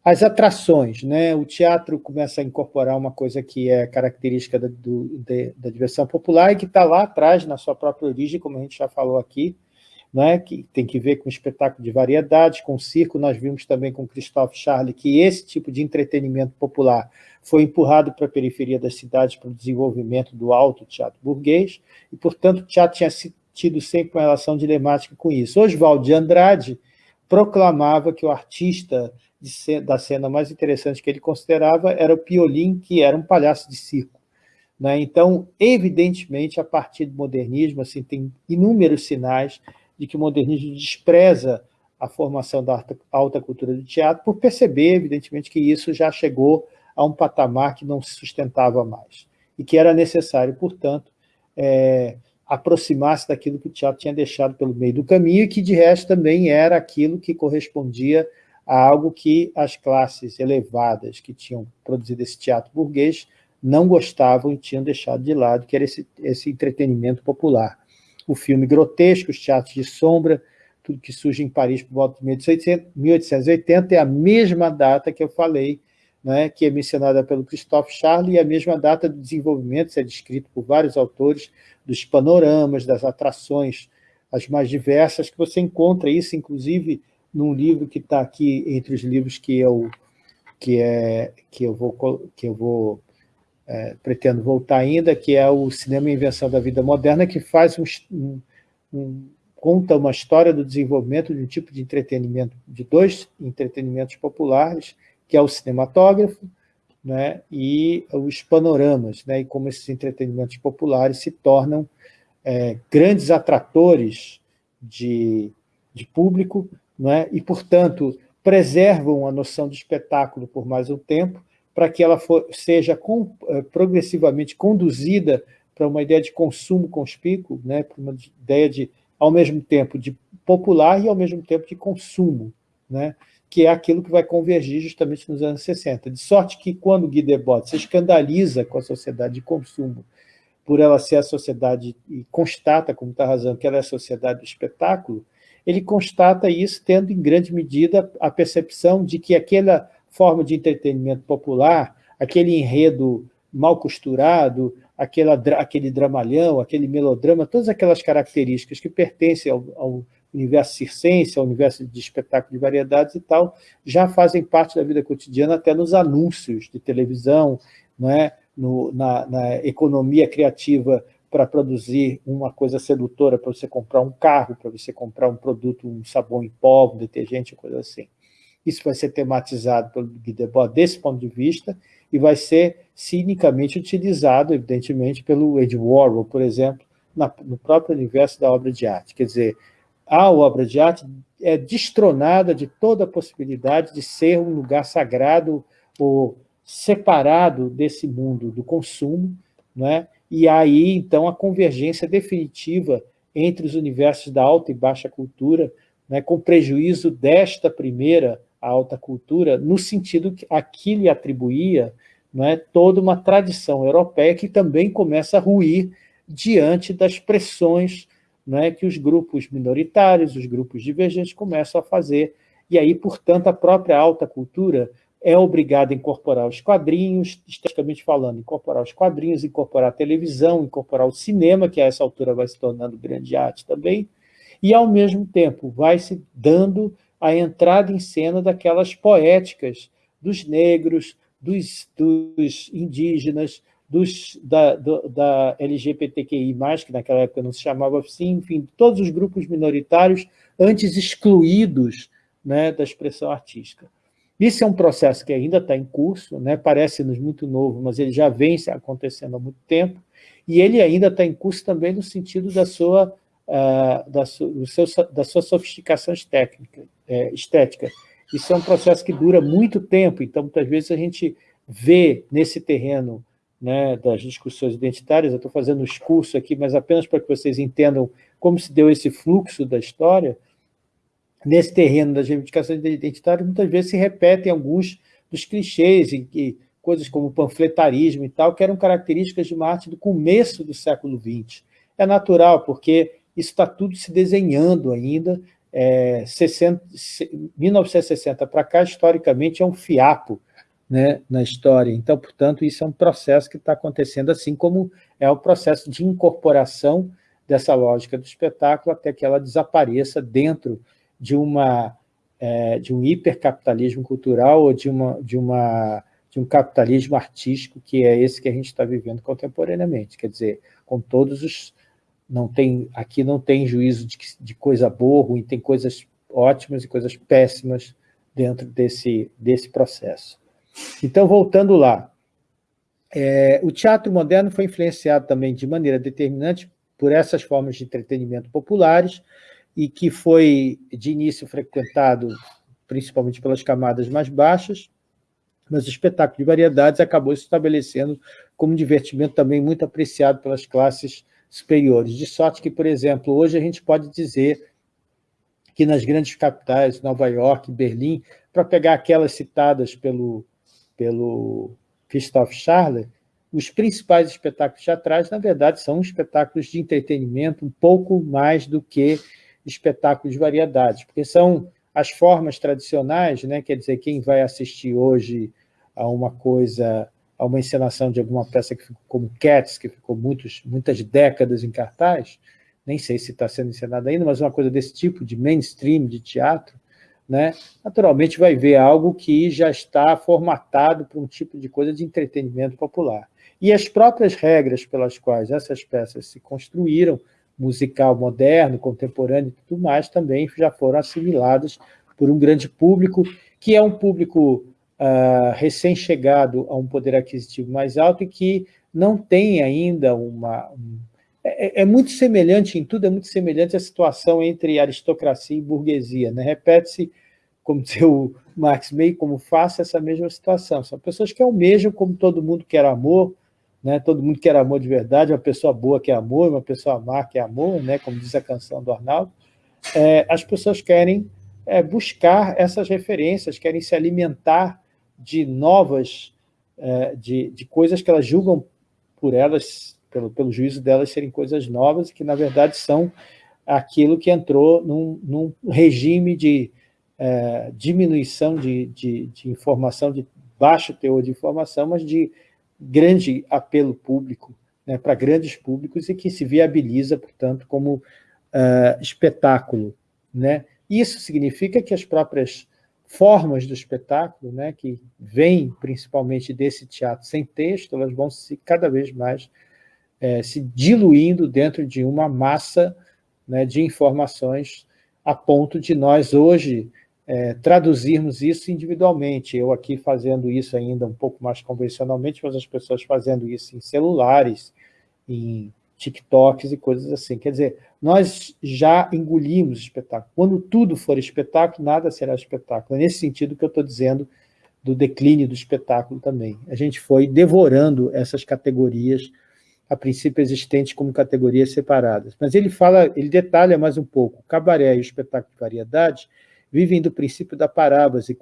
As atrações, né? o teatro começa a incorporar uma coisa que é característica da, do, de, da diversão popular e que está lá atrás, na sua própria origem, como a gente já falou aqui, né, que tem que ver com espetáculo de variedades, com circo, nós vimos também com Christophe Charlie que esse tipo de entretenimento popular foi empurrado para a periferia das cidades para o desenvolvimento do alto teatro burguês, e, portanto, o teatro tinha tido sempre uma relação dilemática com isso. Oswald de Andrade proclamava que o artista cena, da cena mais interessante que ele considerava era o Piolim, que era um palhaço de circo. Né? Então, evidentemente, a partir do modernismo, assim, tem inúmeros sinais de que o modernismo despreza a formação da alta cultura do teatro, por perceber, evidentemente, que isso já chegou a um patamar que não se sustentava mais, e que era necessário, portanto, é, aproximar-se daquilo que o teatro tinha deixado pelo meio do caminho, e que, de resto, também era aquilo que correspondia a algo que as classes elevadas que tinham produzido esse teatro burguês não gostavam e tinham deixado de lado, que era esse, esse entretenimento popular o filme grotesco, os teatros de sombra, tudo que surge em Paris por volta de 1880, é a mesma data que eu falei, né, que é mencionada pelo Christophe Charlie, e a mesma data do desenvolvimento, isso é descrito por vários autores, dos panoramas, das atrações, as mais diversas, que você encontra isso, inclusive, num livro que está aqui entre os livros que eu, que é, que eu vou, que eu vou é, pretendo voltar ainda, que é o Cinema Invenção da Vida Moderna, que faz um, um, conta uma história do desenvolvimento de um tipo de entretenimento, de dois entretenimentos populares, que é o cinematógrafo né, e os panoramas, né, e como esses entretenimentos populares se tornam é, grandes atratores de, de público, né, e, portanto, preservam a noção de espetáculo por mais um tempo, para que ela for, seja com, eh, progressivamente conduzida para uma ideia de consumo conspícuo, né, para uma ideia de, ao mesmo tempo, de popular e ao mesmo tempo de consumo, né, que é aquilo que vai convergir justamente nos anos 60. De sorte que, quando Guy Debord se escandaliza com a sociedade de consumo, por ela ser a sociedade, e constata, como está razão, que ela é a sociedade do espetáculo, ele constata isso tendo, em grande medida, a percepção de que aquela forma de entretenimento popular, aquele enredo mal costurado, aquela, aquele dramalhão, aquele melodrama, todas aquelas características que pertencem ao, ao universo circense, ao universo de espetáculo de variedades e tal, já fazem parte da vida cotidiana, até nos anúncios de televisão, não é? No, na, na, economia criativa para produzir uma coisa sedutora, para você comprar um carro, para você comprar um produto, um sabão em pó, um detergente, coisa assim. Isso vai ser tematizado pelo Guy Debord desse ponto de vista e vai ser cinicamente utilizado, evidentemente, pelo Ed Warhol, por exemplo, na, no próprio universo da obra de arte. Quer dizer, a obra de arte é destronada de toda a possibilidade de ser um lugar sagrado ou separado desse mundo do consumo, né? e aí, então, a convergência definitiva entre os universos da alta e baixa cultura, né, com prejuízo desta primeira alta cultura, no sentido que aqui lhe atribuía né, toda uma tradição europeia que também começa a ruir diante das pressões né, que os grupos minoritários, os grupos divergentes começam a fazer. E aí, portanto, a própria alta cultura é obrigada a incorporar os quadrinhos, esteticamente falando, incorporar os quadrinhos, incorporar a televisão, incorporar o cinema, que a essa altura vai se tornando grande arte também, e, ao mesmo tempo, vai se dando a entrada em cena daquelas poéticas dos negros, dos, dos indígenas, dos, da, do, da LGBTQI+, que naquela época não se chamava assim, enfim, todos os grupos minoritários antes excluídos né, da expressão artística. Isso é um processo que ainda está em curso, né? parece-nos muito novo, mas ele já vem acontecendo há muito tempo, e ele ainda está em curso também no sentido da sua, uh, da, su, seu, da sua sofisticação é, estética. Isso é um processo que dura muito tempo, então muitas vezes a gente vê nesse terreno né, das discussões identitárias, eu estou fazendo um discurso aqui, mas apenas para que vocês entendam como se deu esse fluxo da história, nesse terreno das reivindicações identitárias, muitas vezes se repetem alguns dos clichês, e, e coisas como panfletarismo e tal, que eram características de uma arte do começo do século XX. É natural, porque isso está tudo se desenhando ainda. É, 60, 1960 para cá, historicamente, é um fiapo né, na história. Então, portanto, isso é um processo que está acontecendo, assim como é o processo de incorporação dessa lógica do espetáculo até que ela desapareça dentro de, uma, é, de um hipercapitalismo cultural ou de, uma, de, uma, de um capitalismo artístico, que é esse que a gente está vivendo contemporaneamente. Quer dizer, com todos os... Não tem, aqui não tem juízo de, de coisa boa, ruim, tem coisas ótimas e coisas péssimas dentro desse, desse processo. Então, voltando lá, é, o teatro moderno foi influenciado também de maneira determinante por essas formas de entretenimento populares, e que foi, de início, frequentado principalmente pelas camadas mais baixas, mas o espetáculo de variedades acabou se estabelecendo como um divertimento também muito apreciado pelas classes superiores. De sorte que, por exemplo, hoje a gente pode dizer que nas grandes capitais, Nova York, Berlim, para pegar aquelas citadas pelo, pelo Christophe Charles, os principais espetáculos teatrais, na verdade, são espetáculos de entretenimento um pouco mais do que espetáculos de variedades, porque são as formas tradicionais, né? quer dizer, quem vai assistir hoje a uma coisa, a uma encenação de alguma peça que ficou como Cats, que ficou muitos, muitas décadas em cartaz, nem sei se está sendo encenada ainda, mas uma coisa desse tipo, de mainstream, de teatro, né? naturalmente vai ver algo que já está formatado para um tipo de coisa de entretenimento popular. E as próprias regras pelas quais essas peças se construíram musical moderno, contemporâneo e tudo mais, também já foram assimiladas por um grande público, que é um público uh, recém-chegado a um poder aquisitivo mais alto e que não tem ainda uma... Um, é, é, muito semelhante, em tudo é muito semelhante à situação entre aristocracia e burguesia. Né? Repete-se, como o Marx, meio como faça essa mesma situação. São pessoas que almejam, como todo mundo quer amor, né? todo mundo quer amor de verdade, uma pessoa boa quer amor, uma pessoa má quer amor, né? como diz a canção do Arnaldo, é, as pessoas querem é, buscar essas referências, querem se alimentar de novas, é, de, de coisas que elas julgam por elas, pelo, pelo juízo delas serem coisas novas, que na verdade são aquilo que entrou num, num regime de é, diminuição de, de, de informação, de baixo teor de informação, mas de grande apelo público, né, para grandes públicos e que se viabiliza, portanto, como uh, espetáculo. Né? Isso significa que as próprias formas do espetáculo, né, que vêm principalmente desse teatro sem texto, elas vão se cada vez mais é, se diluindo dentro de uma massa né, de informações a ponto de nós hoje é, traduzirmos isso individualmente. Eu aqui fazendo isso ainda um pouco mais convencionalmente, mas as pessoas fazendo isso em celulares, em TikToks e coisas assim. Quer dizer, nós já engolimos espetáculo. Quando tudo for espetáculo, nada será espetáculo. É nesse sentido que eu estou dizendo do declínio do espetáculo também. A gente foi devorando essas categorias, a princípio existentes como categorias separadas. Mas ele fala, ele detalha mais um pouco. O cabaré e o espetáculo de variedade vivem do princípio da parábase,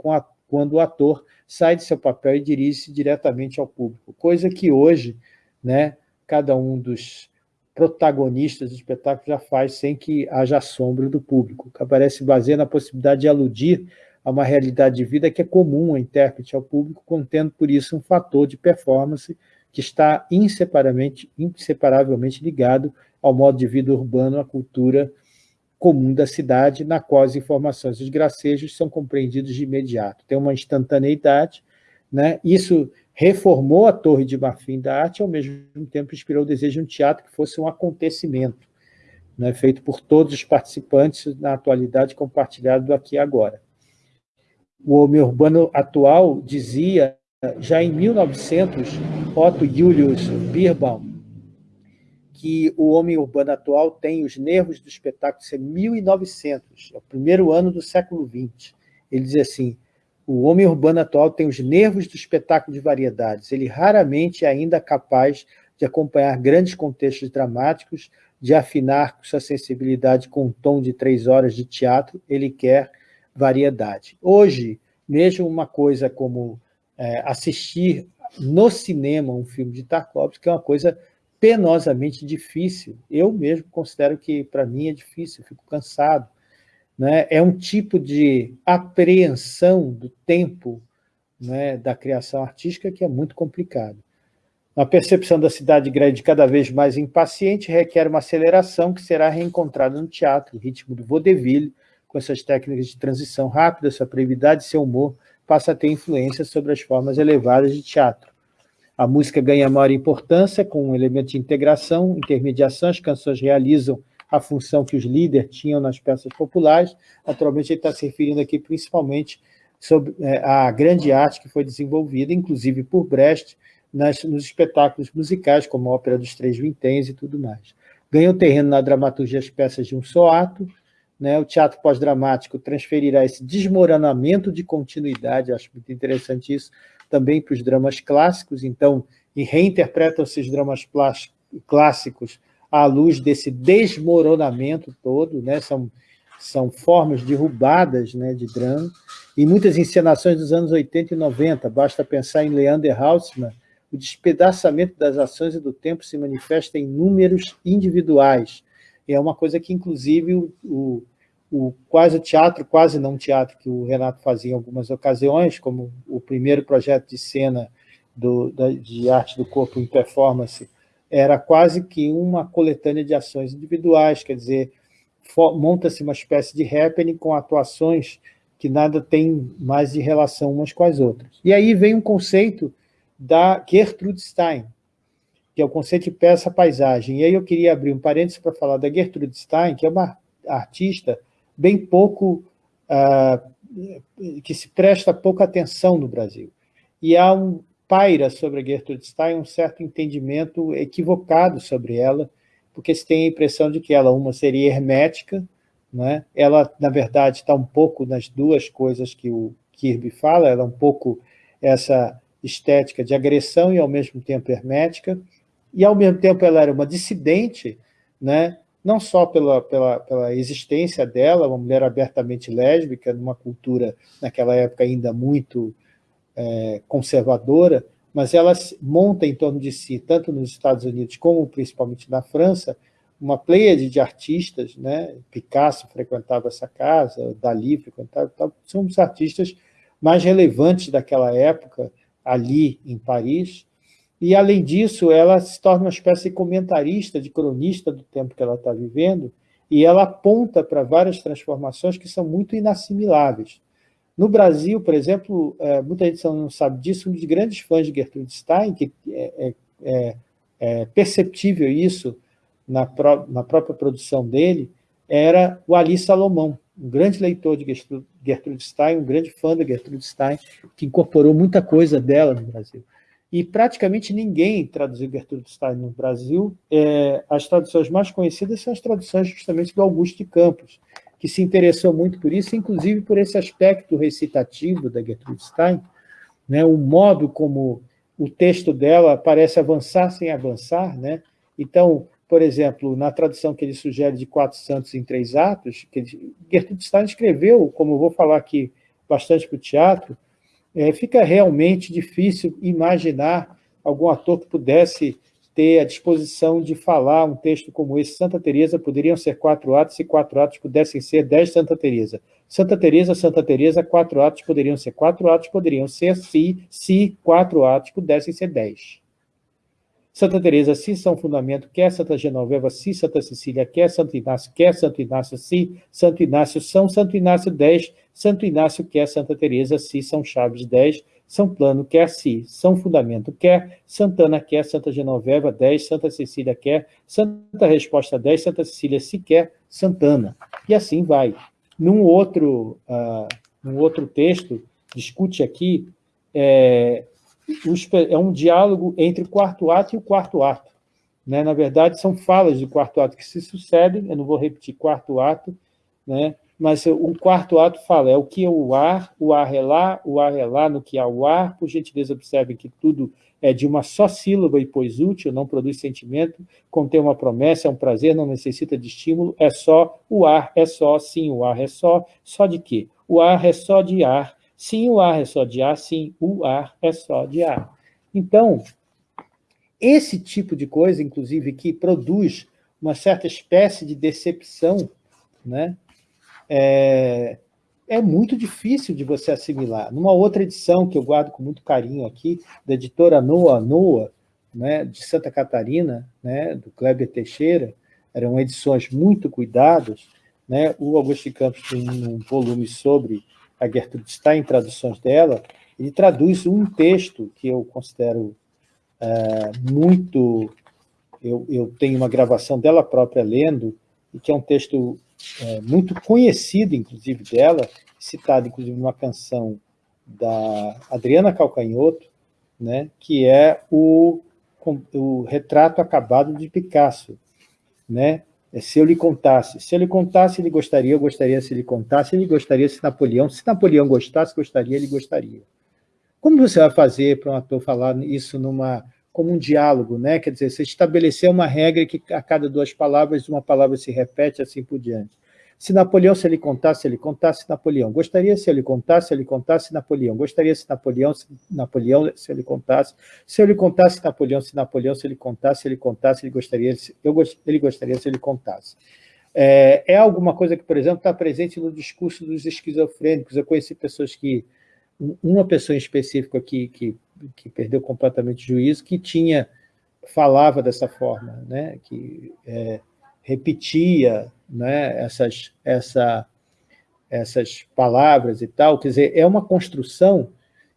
quando o ator sai de seu papel e dirige-se diretamente ao público, coisa que hoje, né, cada um dos protagonistas do espetáculo já faz sem que haja sombra do público. Cabaré se baseia na possibilidade de aludir a uma realidade de vida que é comum ao intérprete ao público, contendo por isso um fator de performance que está inseparavelmente, inseparavelmente ligado ao modo de vida urbano, à cultura comum da cidade, na qual as informações e os gracejos são compreendidos de imediato. Tem uma instantaneidade, né? isso reformou a Torre de Marfim da Arte e, ao mesmo tempo, inspirou o desejo de um teatro que fosse um acontecimento, né? feito por todos os participantes na atualidade, compartilhado aqui agora. O homem urbano atual dizia, já em 1900, Otto Julius Birbaum, que o homem urbano atual tem os nervos do espetáculo, isso é 1900, é o primeiro ano do século XX. Ele diz assim, o homem urbano atual tem os nervos do espetáculo de variedades. Ele raramente é ainda capaz de acompanhar grandes contextos dramáticos, de afinar sua sensibilidade com um tom de três horas de teatro, ele quer variedade. Hoje, mesmo uma coisa como é, assistir no cinema um filme de Tarkovsky é uma coisa penosamente difícil. Eu mesmo considero que, para mim, é difícil, eu fico cansado né, é um tipo de apreensão do tempo né, da criação artística que é muito complicado. A percepção da cidade grande cada vez mais impaciente requer uma aceleração que será reencontrada no teatro, o ritmo do vaudeville, com essas técnicas de transição rápida, sua brevidade seu humor, passa a ter influência sobre as formas elevadas de teatro. A música ganha maior importância com um elemento de integração, intermediação, as canções realizam a função que os líderes tinham nas peças populares. Naturalmente, ele está se referindo aqui principalmente sobre é, a grande arte que foi desenvolvida, inclusive por Brecht, nas, nos espetáculos musicais, como a Ópera dos Três Vinténs e tudo mais. Ganhou terreno na dramaturgia as peças de um só ato, né? o teatro pós-dramático transferirá esse desmoronamento de continuidade, acho muito interessante isso, também para os dramas clássicos, então, e reinterpretam-se os dramas clássicos à luz desse desmoronamento todo, né? são, são formas derrubadas né, de drama, e muitas encenações dos anos 80 e 90, basta pensar em Leander Hausmann, o despedaçamento das ações e do tempo se manifesta em números individuais, é uma coisa que, inclusive, o, o, o quase teatro, quase não teatro, que o Renato fazia em algumas ocasiões, como o primeiro projeto de cena do, da, de arte do corpo em performance, era quase que uma coletânea de ações individuais, quer dizer, monta-se uma espécie de happening com atuações que nada tem mais de relação umas com as outras. E aí vem um conceito da Gertrude Stein, que é o conceito de peça-paisagem. E aí eu queria abrir um parênteses para falar da Gertrude Stein, que é uma artista bem pouco... Uh, que se presta pouca atenção no Brasil. E há um, paira sobre a Gertrude Stein um certo entendimento equivocado sobre ela, porque se tem a impressão de que ela, uma, seria hermética, né? ela, na verdade, está um pouco nas duas coisas que o Kirby fala, ela é um pouco essa estética de agressão e, ao mesmo tempo, hermética, e, ao mesmo tempo, ela era uma dissidente, né? não só pela, pela, pela existência dela, uma mulher abertamente lésbica, numa cultura, naquela época, ainda muito é, conservadora, mas ela monta em torno de si, tanto nos Estados Unidos como principalmente na França, uma pleiade de artistas, né? Picasso frequentava essa casa, Dali frequentava, são os artistas mais relevantes daquela época, ali em Paris, e, além disso, ela se torna uma espécie de comentarista, de cronista do tempo que ela está vivendo, e ela aponta para várias transformações que são muito inassimiláveis. No Brasil, por exemplo, é, muita gente não sabe disso, um dos grandes fãs de Gertrude Stein, que é, é, é, é, perceptível isso na, pró na própria produção dele, era o Ali Salomão, um grande leitor de Gertrude Stein, um grande fã da Gertrude Stein, que incorporou muita coisa dela no Brasil. E praticamente ninguém traduziu Gertrude Stein no Brasil. É, as traduções mais conhecidas são as traduções justamente do Augusto de Campos, que se interessou muito por isso, inclusive por esse aspecto recitativo da Gertrude Stein, né, o modo como o texto dela parece avançar sem avançar. Né? Então, por exemplo, na tradução que ele sugere de Quatro Santos em Três Atos, que ele, Gertrude Stein escreveu, como eu vou falar aqui bastante para o teatro, é, fica realmente difícil imaginar algum ator que pudesse ter a disposição de falar um texto como esse. Santa Teresa poderiam ser quatro atos, se quatro atos pudessem ser dez Santa Teresa. Santa Teresa, Santa Teresa, quatro atos poderiam ser quatro atos, poderiam ser se, se quatro atos pudessem ser dez. Santa Teresa, se São Fundamento, quer Santa Genoveva, se Santa Cecília, quer Santo Inácio, quer Santo Inácio, se Santo Inácio, São Santo Inácio 10, Santo Inácio quer Santa Teresa, se São Chaves 10, São Plano quer si, São Fundamento quer, Santana quer, Santa Genoveva 10, Santa Cecília quer, Santa Resposta 10, Santa Cecília se quer, Santana. E assim vai. Num outro, uh, num outro texto, discute aqui é, é um diálogo entre o quarto ato e o quarto ato. Né? Na verdade, são falas do quarto ato que se sucedem, eu não vou repetir quarto ato, né? Mas o quarto ato fala, é o que é o ar, o ar é lá, o ar é lá no que há o ar, por gentileza observem que tudo é de uma só sílaba e pois útil, não produz sentimento, contém uma promessa, é um prazer, não necessita de estímulo, é só, o ar é só, sim, o ar é só, só de quê? O ar é só de ar, Sim, o ar é só de ar, sim, o ar é só de ar. Então, esse tipo de coisa, inclusive, que produz uma certa espécie de decepção, né, é, é muito difícil de você assimilar. Numa outra edição, que eu guardo com muito carinho aqui, da editora Noa Noa, né, de Santa Catarina, né, do Kleber Teixeira, eram edições muito cuidadas, né, o Augusto Campos tem um volume sobre a Gertrude em traduções dela, ele traduz um texto que eu considero é, muito... Eu, eu, tenho uma gravação dela própria lendo, e que é um texto é, muito conhecido, inclusive, dela, citado, inclusive, numa canção da Adriana Calcanhoto, né, que é o, o retrato acabado de Picasso. Né? É, se eu lhe contasse. Se eu lhe contasse, ele gostaria, eu gostaria se ele contasse, ele gostaria se Napoleão, se Napoleão gostasse, gostaria, ele gostaria. Como você vai fazer para um ator falar isso numa, como um diálogo, né? Quer dizer, você estabelecer uma regra que a cada duas palavras, uma palavra se repete, assim por diante. Se Napoleão, se ele contasse, ele contasse Napoleão. Gostaria se ele contasse, ele contasse Napoleão. Gostaria se Napoleão, se Napoleão, se ele contasse. Se ele contasse Napoleão, se Napoleão, se ele contasse, ele contasse, ele gostaria, eu, ele gostaria se ele contasse. É, é alguma coisa que, por exemplo, está presente no discurso dos esquizofrênicos. Eu conheci pessoas que, uma pessoa em específico aqui, que, que perdeu completamente o juízo, que tinha, falava dessa forma, né? que é, repetia né, essas, essa, essas palavras e tal, quer dizer, é uma construção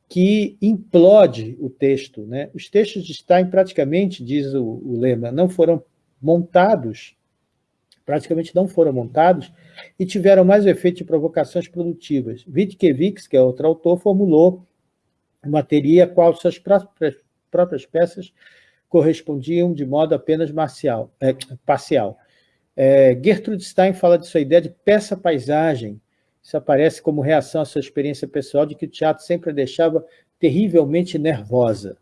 que implode o texto. Né? Os textos de Stein praticamente, diz o, o lema, não foram montados, praticamente não foram montados, e tiveram mais o efeito de provocações produtivas. Wittkiewicz, que é outro autor, formulou uma teoria qual suas próprias, próprias peças correspondiam de modo apenas marcial, é, parcial. É, Gertrude Stein fala de sua ideia de peça-paisagem. Isso aparece como reação à sua experiência pessoal de que o teatro sempre a deixava terrivelmente nervosa.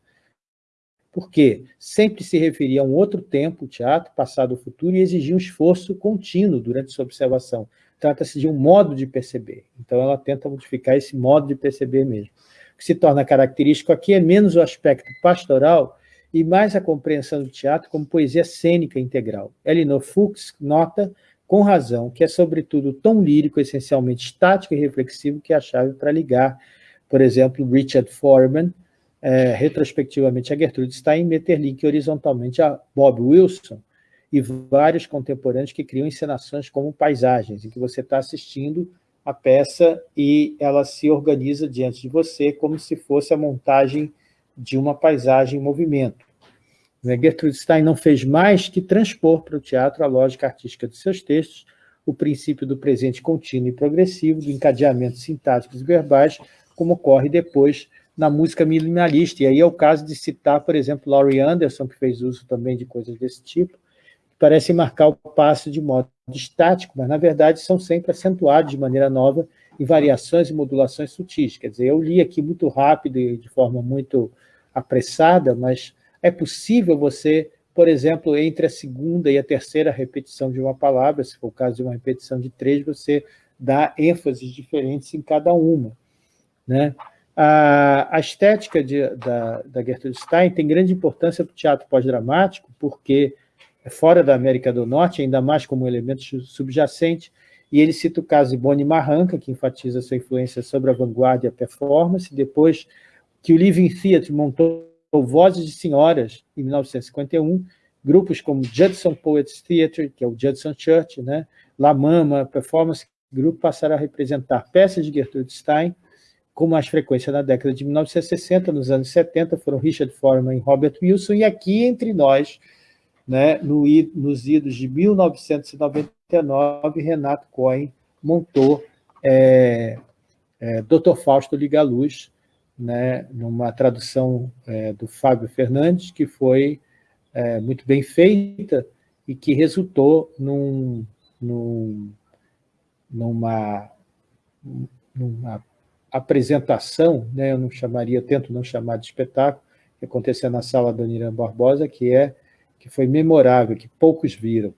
Por quê? Sempre se referia a um outro tempo, o teatro, passado ou futuro, e exigia um esforço contínuo durante sua observação. Trata-se de um modo de perceber. Então, ela tenta modificar esse modo de perceber mesmo. O que se torna característico aqui é menos o aspecto pastoral e mais a compreensão do teatro como poesia cênica integral. Elinor Fuchs nota, com razão, que é sobretudo o tom lírico essencialmente estático e reflexivo que é a chave para ligar, por exemplo, Richard Foreman, é, retrospectivamente a Gertrude Stein, Metterlink horizontalmente a Bob Wilson, e vários contemporâneos que criam encenações como paisagens, em que você está assistindo a peça e ela se organiza diante de você como se fosse a montagem de uma paisagem em movimento. Né? Gertrude Stein não fez mais que transpor para o teatro a lógica artística de seus textos, o princípio do presente contínuo e progressivo, do encadeamento sintáticos e verbais, como ocorre depois na música minimalista. E aí é o caso de citar, por exemplo, Laurie Anderson, que fez uso também de coisas desse tipo, que parecem marcar o passo de modo estático, mas, na verdade, são sempre acentuados de maneira nova em variações e modulações sutis. Quer dizer, eu li aqui muito rápido e de forma muito apressada, mas é possível você, por exemplo, entre a segunda e a terceira repetição de uma palavra, se for o caso de uma repetição de três, você dá ênfases diferentes em cada uma. Né? A, a estética de, da, da Gertrude Stein tem grande importância para o teatro pós-dramático, porque é fora da América do Norte, ainda mais como elemento subjacente, e ele cita o caso de Bonnie Marranca, que enfatiza sua influência sobre a vanguarda e a performance, depois que o Living Theatre montou Vozes de Senhoras, em 1951, grupos como Judson Poets Theatre, que é o Judson Church, né? La Mama, Performance Group, passaram a representar peças de Gertrude Stein, com mais frequência na década de 1960, nos anos 70 foram Richard Foreman e Robert Wilson, e aqui entre nós, né, no, nos idos de 1999, Renato Cohen montou é, é, Dr. Fausto Liga Luz, né, numa tradução é, do Fábio Fernandes, que foi é, muito bem feita e que resultou num, num, numa, numa apresentação, né, eu não chamaria, tento não chamar de espetáculo, que aconteceu na sala do Nirã Barbosa, que, é, que foi memorável, que poucos viram.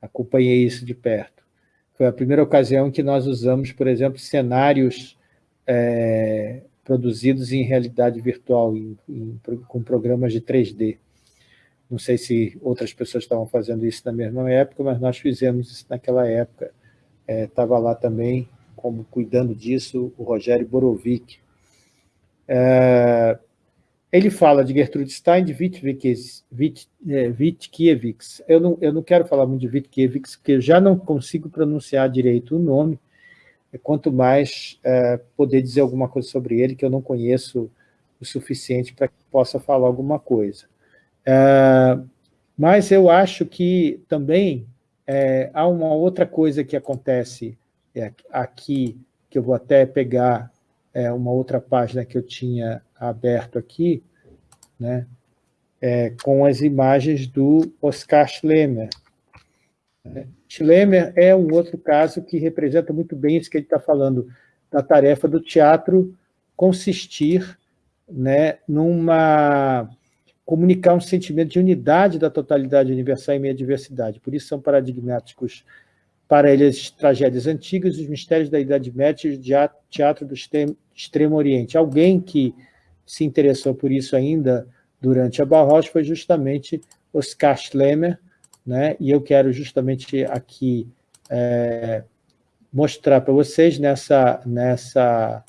Acompanhei isso de perto. Foi a primeira ocasião que nós usamos, por exemplo, cenários é, produzidos em realidade virtual, em, em, com programas de 3D. Não sei se outras pessoas estavam fazendo isso na mesma época, mas nós fizemos isso naquela época. Estava é, lá também como cuidando disso o Rogério Borovic. É, ele fala de Gertrude Stein, de Wittkiewicz. É, eu não, eu não quero falar muito de Wittkiewicz, porque eu já não consigo pronunciar direito o nome, quanto mais é, poder dizer alguma coisa sobre ele, que eu não conheço o suficiente para que possa falar alguma coisa. É, mas eu acho que também é, há uma outra coisa que acontece é, aqui, que eu vou até pegar é, uma outra página que eu tinha aberto aqui, né, é, com as imagens do Oscar Schlemmer. Schlemmer é um outro caso que representa muito bem isso que ele está falando, da tarefa do teatro consistir né, numa comunicar um sentimento de unidade da totalidade universal e meia diversidade. Por isso são paradigmáticos para ele as tragédias antigas, os mistérios da Idade Média e o teatro do Extremo Oriente. Alguém que se interessou por isso ainda durante a Barros foi justamente Oscar Schlemmer, né? e eu quero justamente aqui é, mostrar para vocês nessa, nessa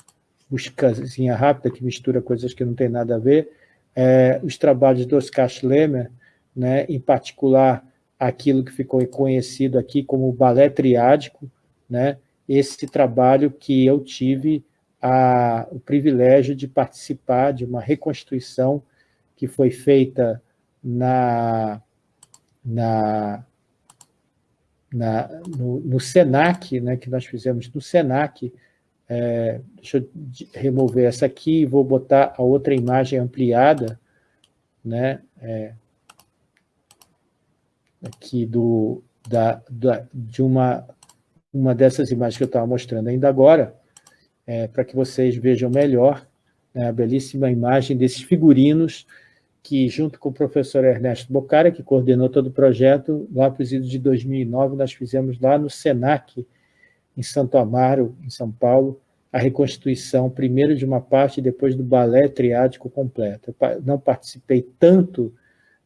buscazinha rápida, que mistura coisas que não tem nada a ver, é, os trabalhos do Oscar Schlemmer, né? em particular aquilo que ficou conhecido aqui como balé triádico, né? esse trabalho que eu tive a, o privilégio de participar de uma reconstituição que foi feita na, na, na no, no, SENAC, né, que nós fizemos no SENAC, é, deixa eu remover essa aqui e vou botar a outra imagem ampliada, né, é, aqui do, da, da, de uma, uma dessas imagens que eu estava mostrando ainda agora, é, para que vocês vejam melhor né, a belíssima imagem desses figurinos que, junto com o professor Ernesto Bocara, que coordenou todo o projeto, lá para os idos de 2009, nós fizemos lá no SENAC, em Santo Amaro, em São Paulo, a reconstituição, primeiro de uma parte e depois do balé triádico completo. Eu não participei tanto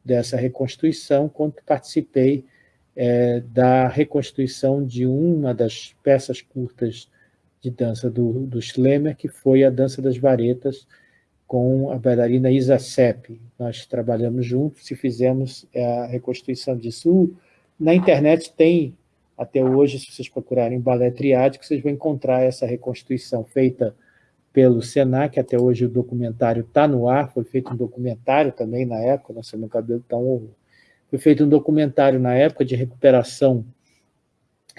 dessa reconstituição, quanto participei é, da reconstituição de uma das peças curtas de dança do, do Schlemmer, que foi a Dança das Varetas, com a bailarina Isa Sepp. Nós trabalhamos juntos e fizemos é, a reconstituição disso. Na internet tem, até hoje, se vocês procurarem balé triádico, vocês vão encontrar essa reconstituição feita pelo Senac, até hoje o documentário está no ar, foi feito um documentário também na época, nossa, meu cabelo está um Foi feito um documentário na época de recuperação,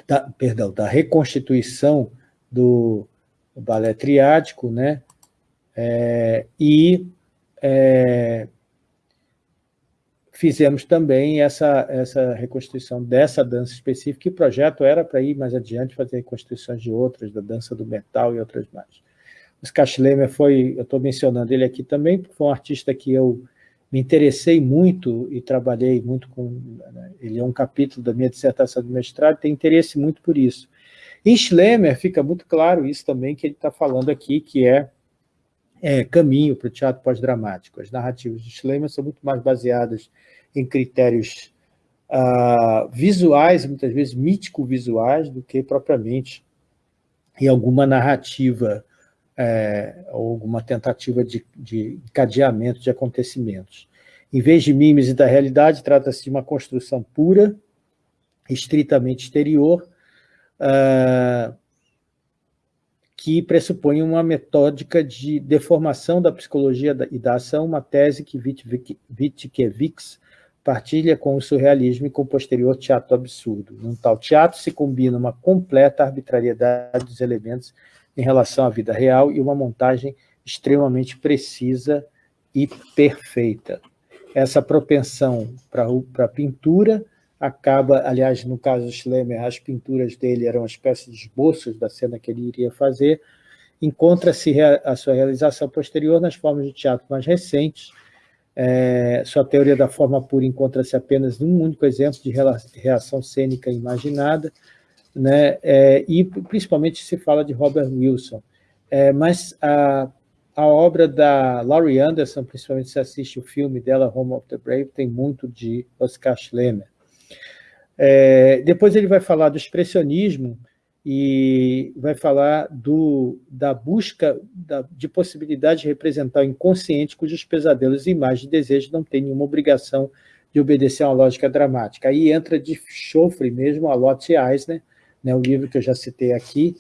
da, perdão, da reconstituição do balé triádico, né? É, e é, fizemos também essa, essa reconstituição dessa dança específica, e o projeto era para ir mais adiante, fazer reconstituições de outras, da dança do metal e outras mais. Oscar Schlemmer foi, eu estou mencionando ele aqui também, porque foi um artista que eu me interessei muito e trabalhei muito com... Né, ele é um capítulo da minha dissertação de mestrado, tem interesse muito por isso. Em Schlemmer fica muito claro isso também que ele está falando aqui, que é, é caminho para o teatro pós-dramático. As narrativas de Schlemmer são muito mais baseadas em critérios uh, visuais, muitas vezes mítico-visuais, do que propriamente em alguma narrativa é, alguma tentativa de, de encadeamento de acontecimentos. Em vez de mímese da realidade, trata-se de uma construção pura, estritamente exterior, uh, que pressupõe uma metódica de deformação da psicologia e da ação, uma tese que Witkiewicz partilha com o surrealismo e com o posterior teatro absurdo. Num tal teatro se combina uma completa arbitrariedade dos elementos em relação à vida real e uma montagem extremamente precisa e perfeita. Essa propensão para a pintura acaba, aliás, no caso do Schlemmer, as pinturas dele eram uma espécie de esboços da cena que ele iria fazer, encontra-se a sua realização posterior nas formas de teatro mais recentes. É, sua teoria da forma pura encontra-se apenas num único exemplo de reação cênica imaginada, né? É, e principalmente se fala de Robert Wilson. É, mas a, a obra da Laurie Anderson, principalmente se assiste o filme dela, Home of the Brave, tem muito de Oscar Schlemmer. É, depois ele vai falar do expressionismo e vai falar do, da busca da, de possibilidade de representar o inconsciente cujos pesadelos e imagens de desejo não têm nenhuma obrigação de obedecer a uma lógica dramática. Aí entra de chofre mesmo a Lotte Eisner, né, o livro que eu já citei aqui,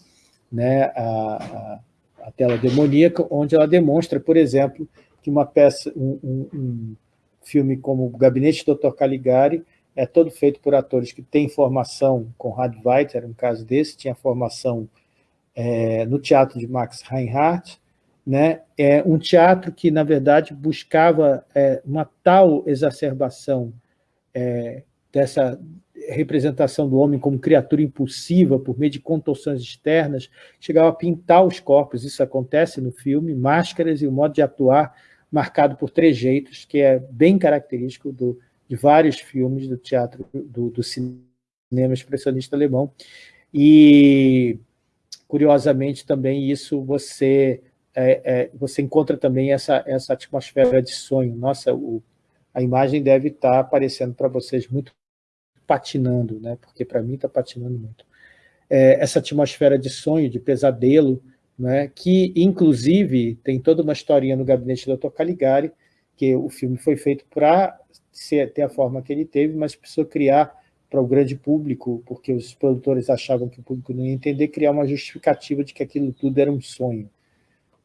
né, a, a, a tela demoníaca, onde ela demonstra, por exemplo, que uma peça, um, um, um filme como O Gabinete do Dr. Caligari é todo feito por atores que têm formação, Conrad Veidt era um caso desse, tinha formação é, no teatro de Max Reinhardt, né? é um teatro que, na verdade, buscava é, uma tal exacerbação é, dessa representação do homem como criatura impulsiva por meio de contorções externas, chegava a pintar os corpos, isso acontece no filme, máscaras e o modo de atuar marcado por trejeitos, que é bem característico do, de vários filmes do teatro, do, do cinema expressionista alemão. E, curiosamente, também isso você, é, é, você encontra também essa, essa atmosfera de sonho. Nossa, o, a imagem deve estar aparecendo para vocês muito patinando, né? porque para mim está patinando muito. É, essa atmosfera de sonho, de pesadelo, né? que, inclusive, tem toda uma historinha no Gabinete do Dr. Caligari, que o filme foi feito para ter a forma que ele teve, mas precisou criar para o grande público, porque os produtores achavam que o público não ia entender, criar uma justificativa de que aquilo tudo era um sonho.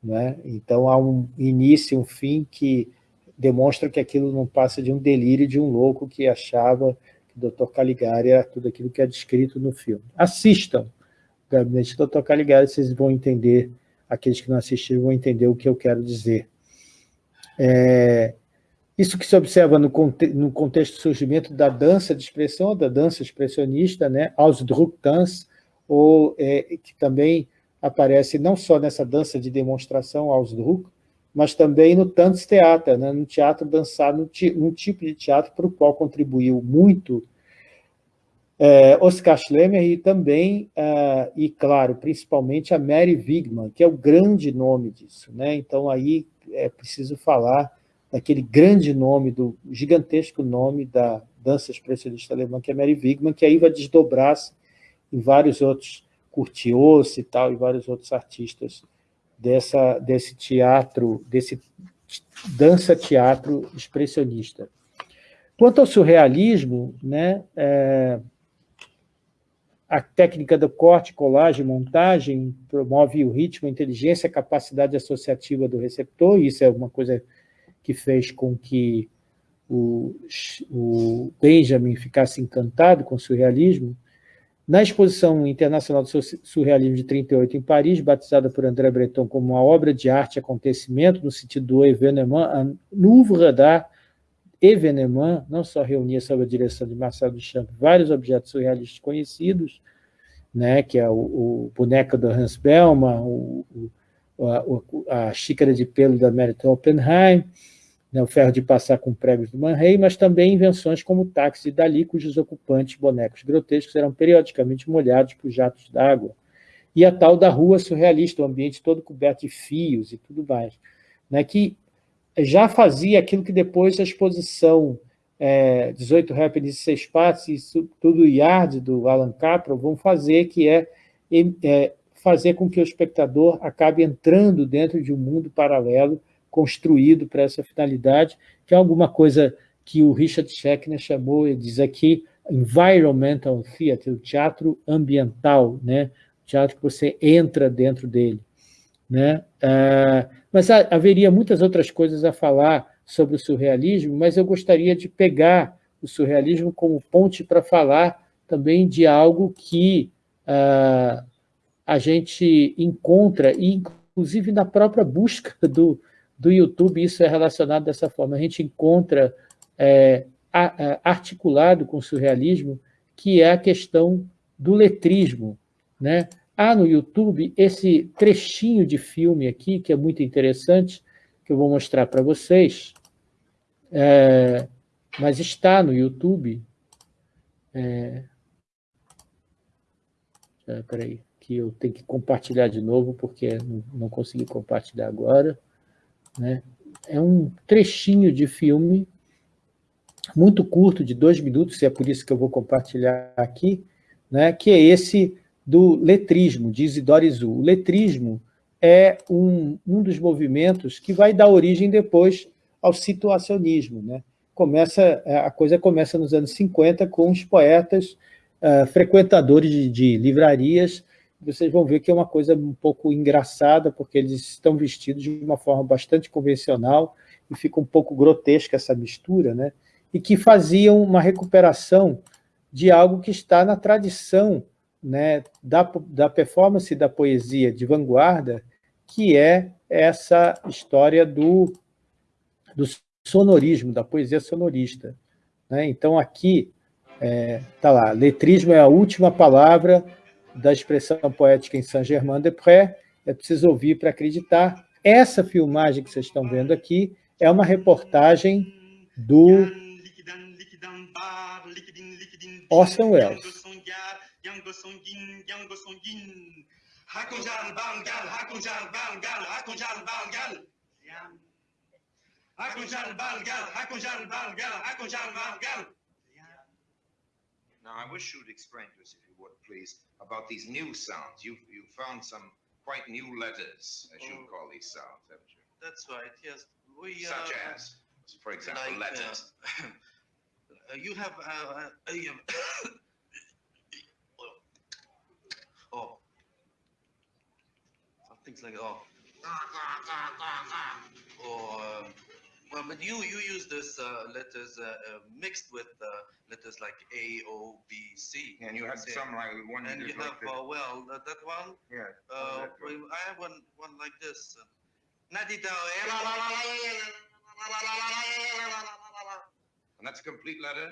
Né? Então, há um início, um fim que demonstra que aquilo não passa de um delírio de um louco que achava que o Dr. Caligari era tudo aquilo que é descrito no filme. Assistam o Gabinete do Dr. Caligari, vocês vão entender, aqueles que não assistiram vão entender o que eu quero dizer. É, isso que se observa no, conte no contexto do surgimento da dança de expressão, da dança expressionista, né, Ausdrucktanz, ou, é, que também aparece não só nessa dança de demonstração Ausdruck, mas também no Tanztheater, né, no teatro dançado, um tipo de teatro para o qual contribuiu muito é, Oscar Schlemmer e também, uh, e claro, principalmente a Mary Wigman, que é o grande nome disso. Né? Então, aí é preciso falar daquele grande nome, do gigantesco nome da dança expressionista alemã, que é Mary Wigman, que aí vai desdobrar-se em vários outros, Curtius e tal, e vários outros artistas dessa, desse teatro, desse dança-teatro expressionista. Quanto ao surrealismo, né, é, a técnica do corte, colagem, montagem, promove o ritmo, a inteligência, a capacidade associativa do receptor, isso é uma coisa que fez com que o, o Benjamin ficasse encantado com o surrealismo, na Exposição Internacional do Surrealismo de 38 em Paris, batizada por André Breton como uma obra de arte acontecimento, no sentido do événement, a Louvre d'Art événement, não só reunia sob a direção de Marcel Duchamp vários objetos surrealistas conhecidos, né, que é o, o boneco do Hans Bellman, o, o, a, a, xícara de pelo da Merit Oppenheim, né, o ferro de passar com pregos do Man Ray, mas também invenções como o táxi Dali, cujos ocupantes bonecos grotescos eram periodicamente molhados por jatos d'água. E a tal da rua surrealista, o ambiente todo coberto de fios e tudo mais, né, que já fazia aquilo que depois a exposição é, 18 Happenings e 6 Partes, e tudo Yard, do Alan Capra, vão fazer, que é, é fazer com que o espectador acabe entrando dentro de um mundo paralelo, construído para essa finalidade, que é alguma coisa que o Richard Schechner chamou, ele diz aqui, environmental theater, o teatro ambiental, né? o teatro que você entra dentro dele. Né? Ah, mas haveria muitas outras coisas a falar sobre o surrealismo, mas eu gostaria de pegar o surrealismo como ponte para falar também de algo que ah, a gente encontra, inclusive na própria busca do, do YouTube, isso é relacionado dessa forma. A gente encontra é, articulado com o surrealismo, que é a questão do letrismo. Né? Há no YouTube esse trechinho de filme aqui, que é muito interessante, que eu vou mostrar para vocês, é, mas está no YouTube. É, espera aí, que eu tenho que compartilhar de novo, porque não, não consegui compartilhar agora. Né? É um trechinho de filme muito curto, de dois minutos, e é por isso que eu vou compartilhar aqui, né? que é esse do letrismo, de Isidore Zu. O letrismo é um, um dos movimentos que vai dar origem depois ao situacionismo. Né? Começa, a coisa começa nos anos 50 com os poetas uh, frequentadores de, de livrarias vocês vão ver que é uma coisa um pouco engraçada, porque eles estão vestidos de uma forma bastante convencional e fica um pouco grotesca essa mistura, né? e que faziam uma recuperação de algo que está na tradição né, da, da performance da poesia de vanguarda, que é essa história do, do sonorismo, da poesia sonorista. Né? Então, aqui, está é, tá lá, letrismo é a última palavra da expressão poética em Saint-Germain-des-Prés, é preciso ouvir para acreditar. Essa filmagem que vocês estão vendo aqui é uma reportagem do Orson Welles.
Now, I wish you would explain please, about these new sounds. You've, you found some quite new letters, as oh. you call these sounds, haven't you?
That's right, yes. We,
Such uh, as, for example, like, letters.
Uh, you have, uh, uh oh, some things like, oh, or, um, well, but you you use this uh, letters uh, uh, mixed with uh, letters like A, O, B, C.
And you have some like one.
And you have like uh, well uh, that one.
Yeah.
Uh, I have one one like this. And
that's a complete letter.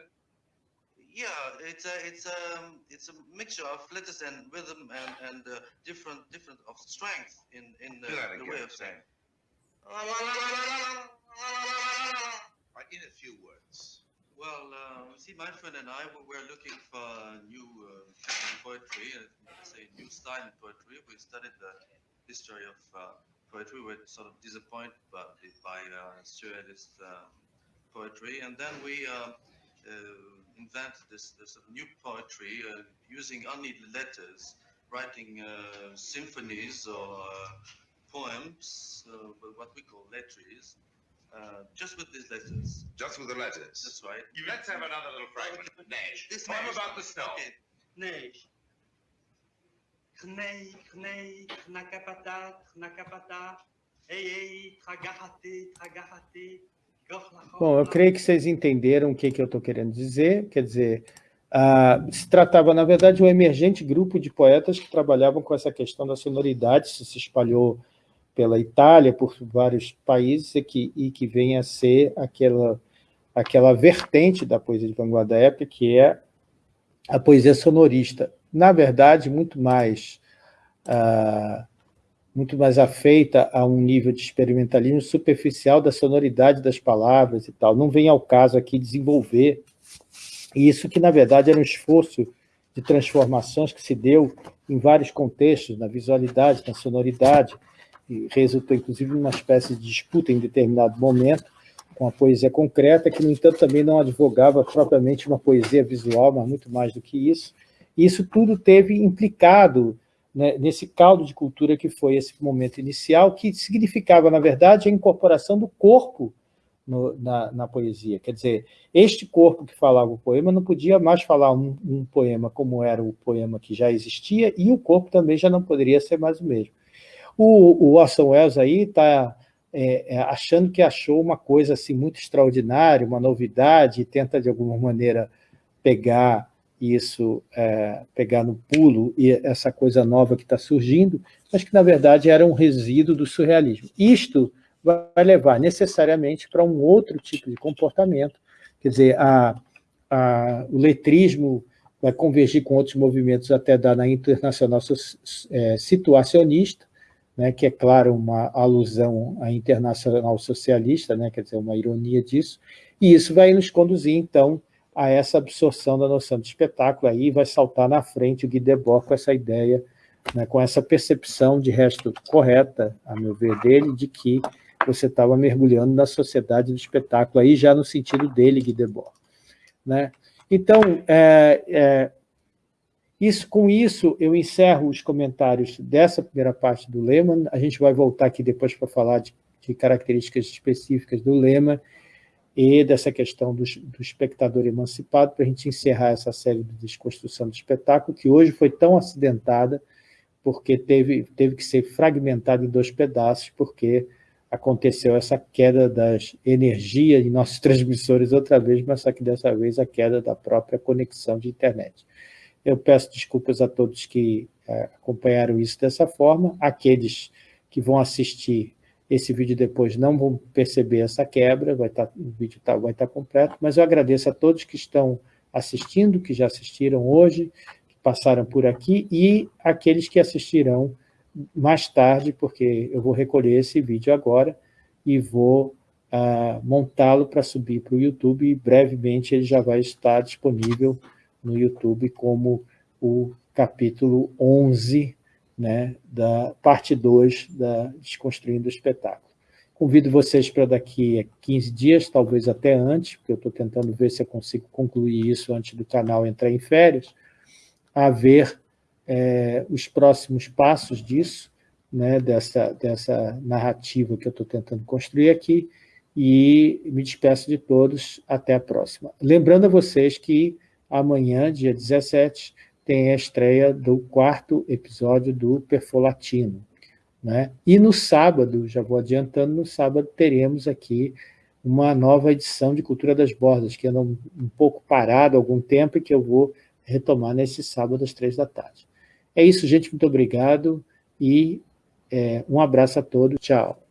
Yeah, it's a it's a um, it's a mixture of letters and rhythm and and uh, different different of strength in in the, the way of saying.
In a few words.
Well, uh, see, my friend and I were looking for new uh, poetry, uh, say new style in poetry. We studied the history of uh, poetry. We were sort of disappointed by, by uh, surrealist uh, poetry, and then we invented this, this new poetry using only letters, writing symphonies or poems, what we call letters, uh, just with these letters.
Just with the letters?
That's right.
Let's have another little fragment. Neige. This Poem about the snow. Okay.
Neige.
Bom, eu creio que vocês entenderam o que, que eu estou querendo dizer, quer dizer, uh, se tratava, na verdade, de um emergente grupo de poetas que trabalhavam com essa questão da sonoridade, isso se espalhou pela Itália, por vários países, e que, e que vem a ser aquela, aquela vertente da poesia de vanguarda da época, que é a poesia sonorista. Na verdade, muito mais... Uh, muito mais afeita a um nível de experimentalismo superficial da sonoridade das palavras e tal. Não vem ao caso aqui desenvolver isso que, na verdade, era um esforço de transformações que se deu em vários contextos, na visualidade, na sonoridade, e resultou, inclusive, numa espécie de disputa em determinado momento com a poesia concreta, que, no entanto, também não advogava propriamente uma poesia visual, mas muito mais do que isso. E isso tudo teve implicado né, nesse caldo de cultura que foi esse momento inicial, que significava, na verdade, a incorporação do corpo no, na, na, poesia. Quer dizer, este corpo que falava o poema não podia mais falar um, um, poema como era o poema que já existia, e o corpo também já não poderia ser mais o mesmo. O, o Orson Welles aí está é, é, achando que achou uma coisa assim muito extraordinária, uma novidade, e tenta, de alguma maneira, pegar isso é, pegar no pulo e essa coisa nova que está surgindo, mas que, na verdade, era um resíduo do surrealismo. Isto vai levar necessariamente para um outro tipo de comportamento, quer dizer, a, a, o letrismo vai convergir com outros movimentos até da na internacional é, situacionista, né, que é, claro, uma alusão à internacional socialista, né, quer dizer, uma ironia disso, e isso vai nos conduzir, então, a essa absorção da noção de espetáculo. Aí vai saltar na frente o Guy Debord com essa ideia, né, com essa percepção, de resto correta, a meu ver, dele, de que você estava mergulhando na sociedade do espetáculo, aí já no sentido dele, Guy Debord. Né? Então, é, é, isso, com isso, eu encerro os comentários dessa primeira parte do Lehmann, a gente vai voltar aqui depois para falar de, de características específicas do Lehmann, e dessa questão do, do espectador emancipado, para a gente encerrar essa série de desconstrução do espetáculo, que hoje foi tão acidentada, porque teve, teve que ser fragmentada em dois pedaços, porque aconteceu essa queda das energias em nossos transmissores outra vez, mas só que dessa vez a queda da própria conexão de internet. Eu peço desculpas a todos que é, acompanharam isso dessa forma, aqueles que vão assistir esse vídeo depois não vão perceber essa quebra, vai tá, o vídeo tá, vai estar tá completo, mas eu agradeço a todos que estão assistindo, que já assistiram hoje, que passaram por aqui, e aqueles que assistirão mais tarde, porque eu vou recolher esse vídeo agora e vou uh, montá-lo para subir para o YouTube, e brevemente ele já vai estar disponível no YouTube como o capítulo 11 né, da parte 2 da Desconstruindo o Espetáculo. Convido vocês para daqui a 15 dias, talvez até antes, porque eu estou tentando ver se eu consigo concluir isso antes do canal entrar em férias, a ver é, os próximos passos disso, né, dessa, dessa narrativa que eu estou tentando construir aqui, e me despeço de todos, até a próxima. Lembrando a vocês que amanhã, dia 17, tem a estreia do quarto episódio do Perfolatino. Né? E no sábado, já vou adiantando, no sábado teremos aqui uma nova edição de Cultura das Bordas, que anda um, um pouco parado há algum tempo e que eu vou retomar nesse sábado às três da tarde. É isso, gente, muito obrigado e é, um abraço a todos, tchau.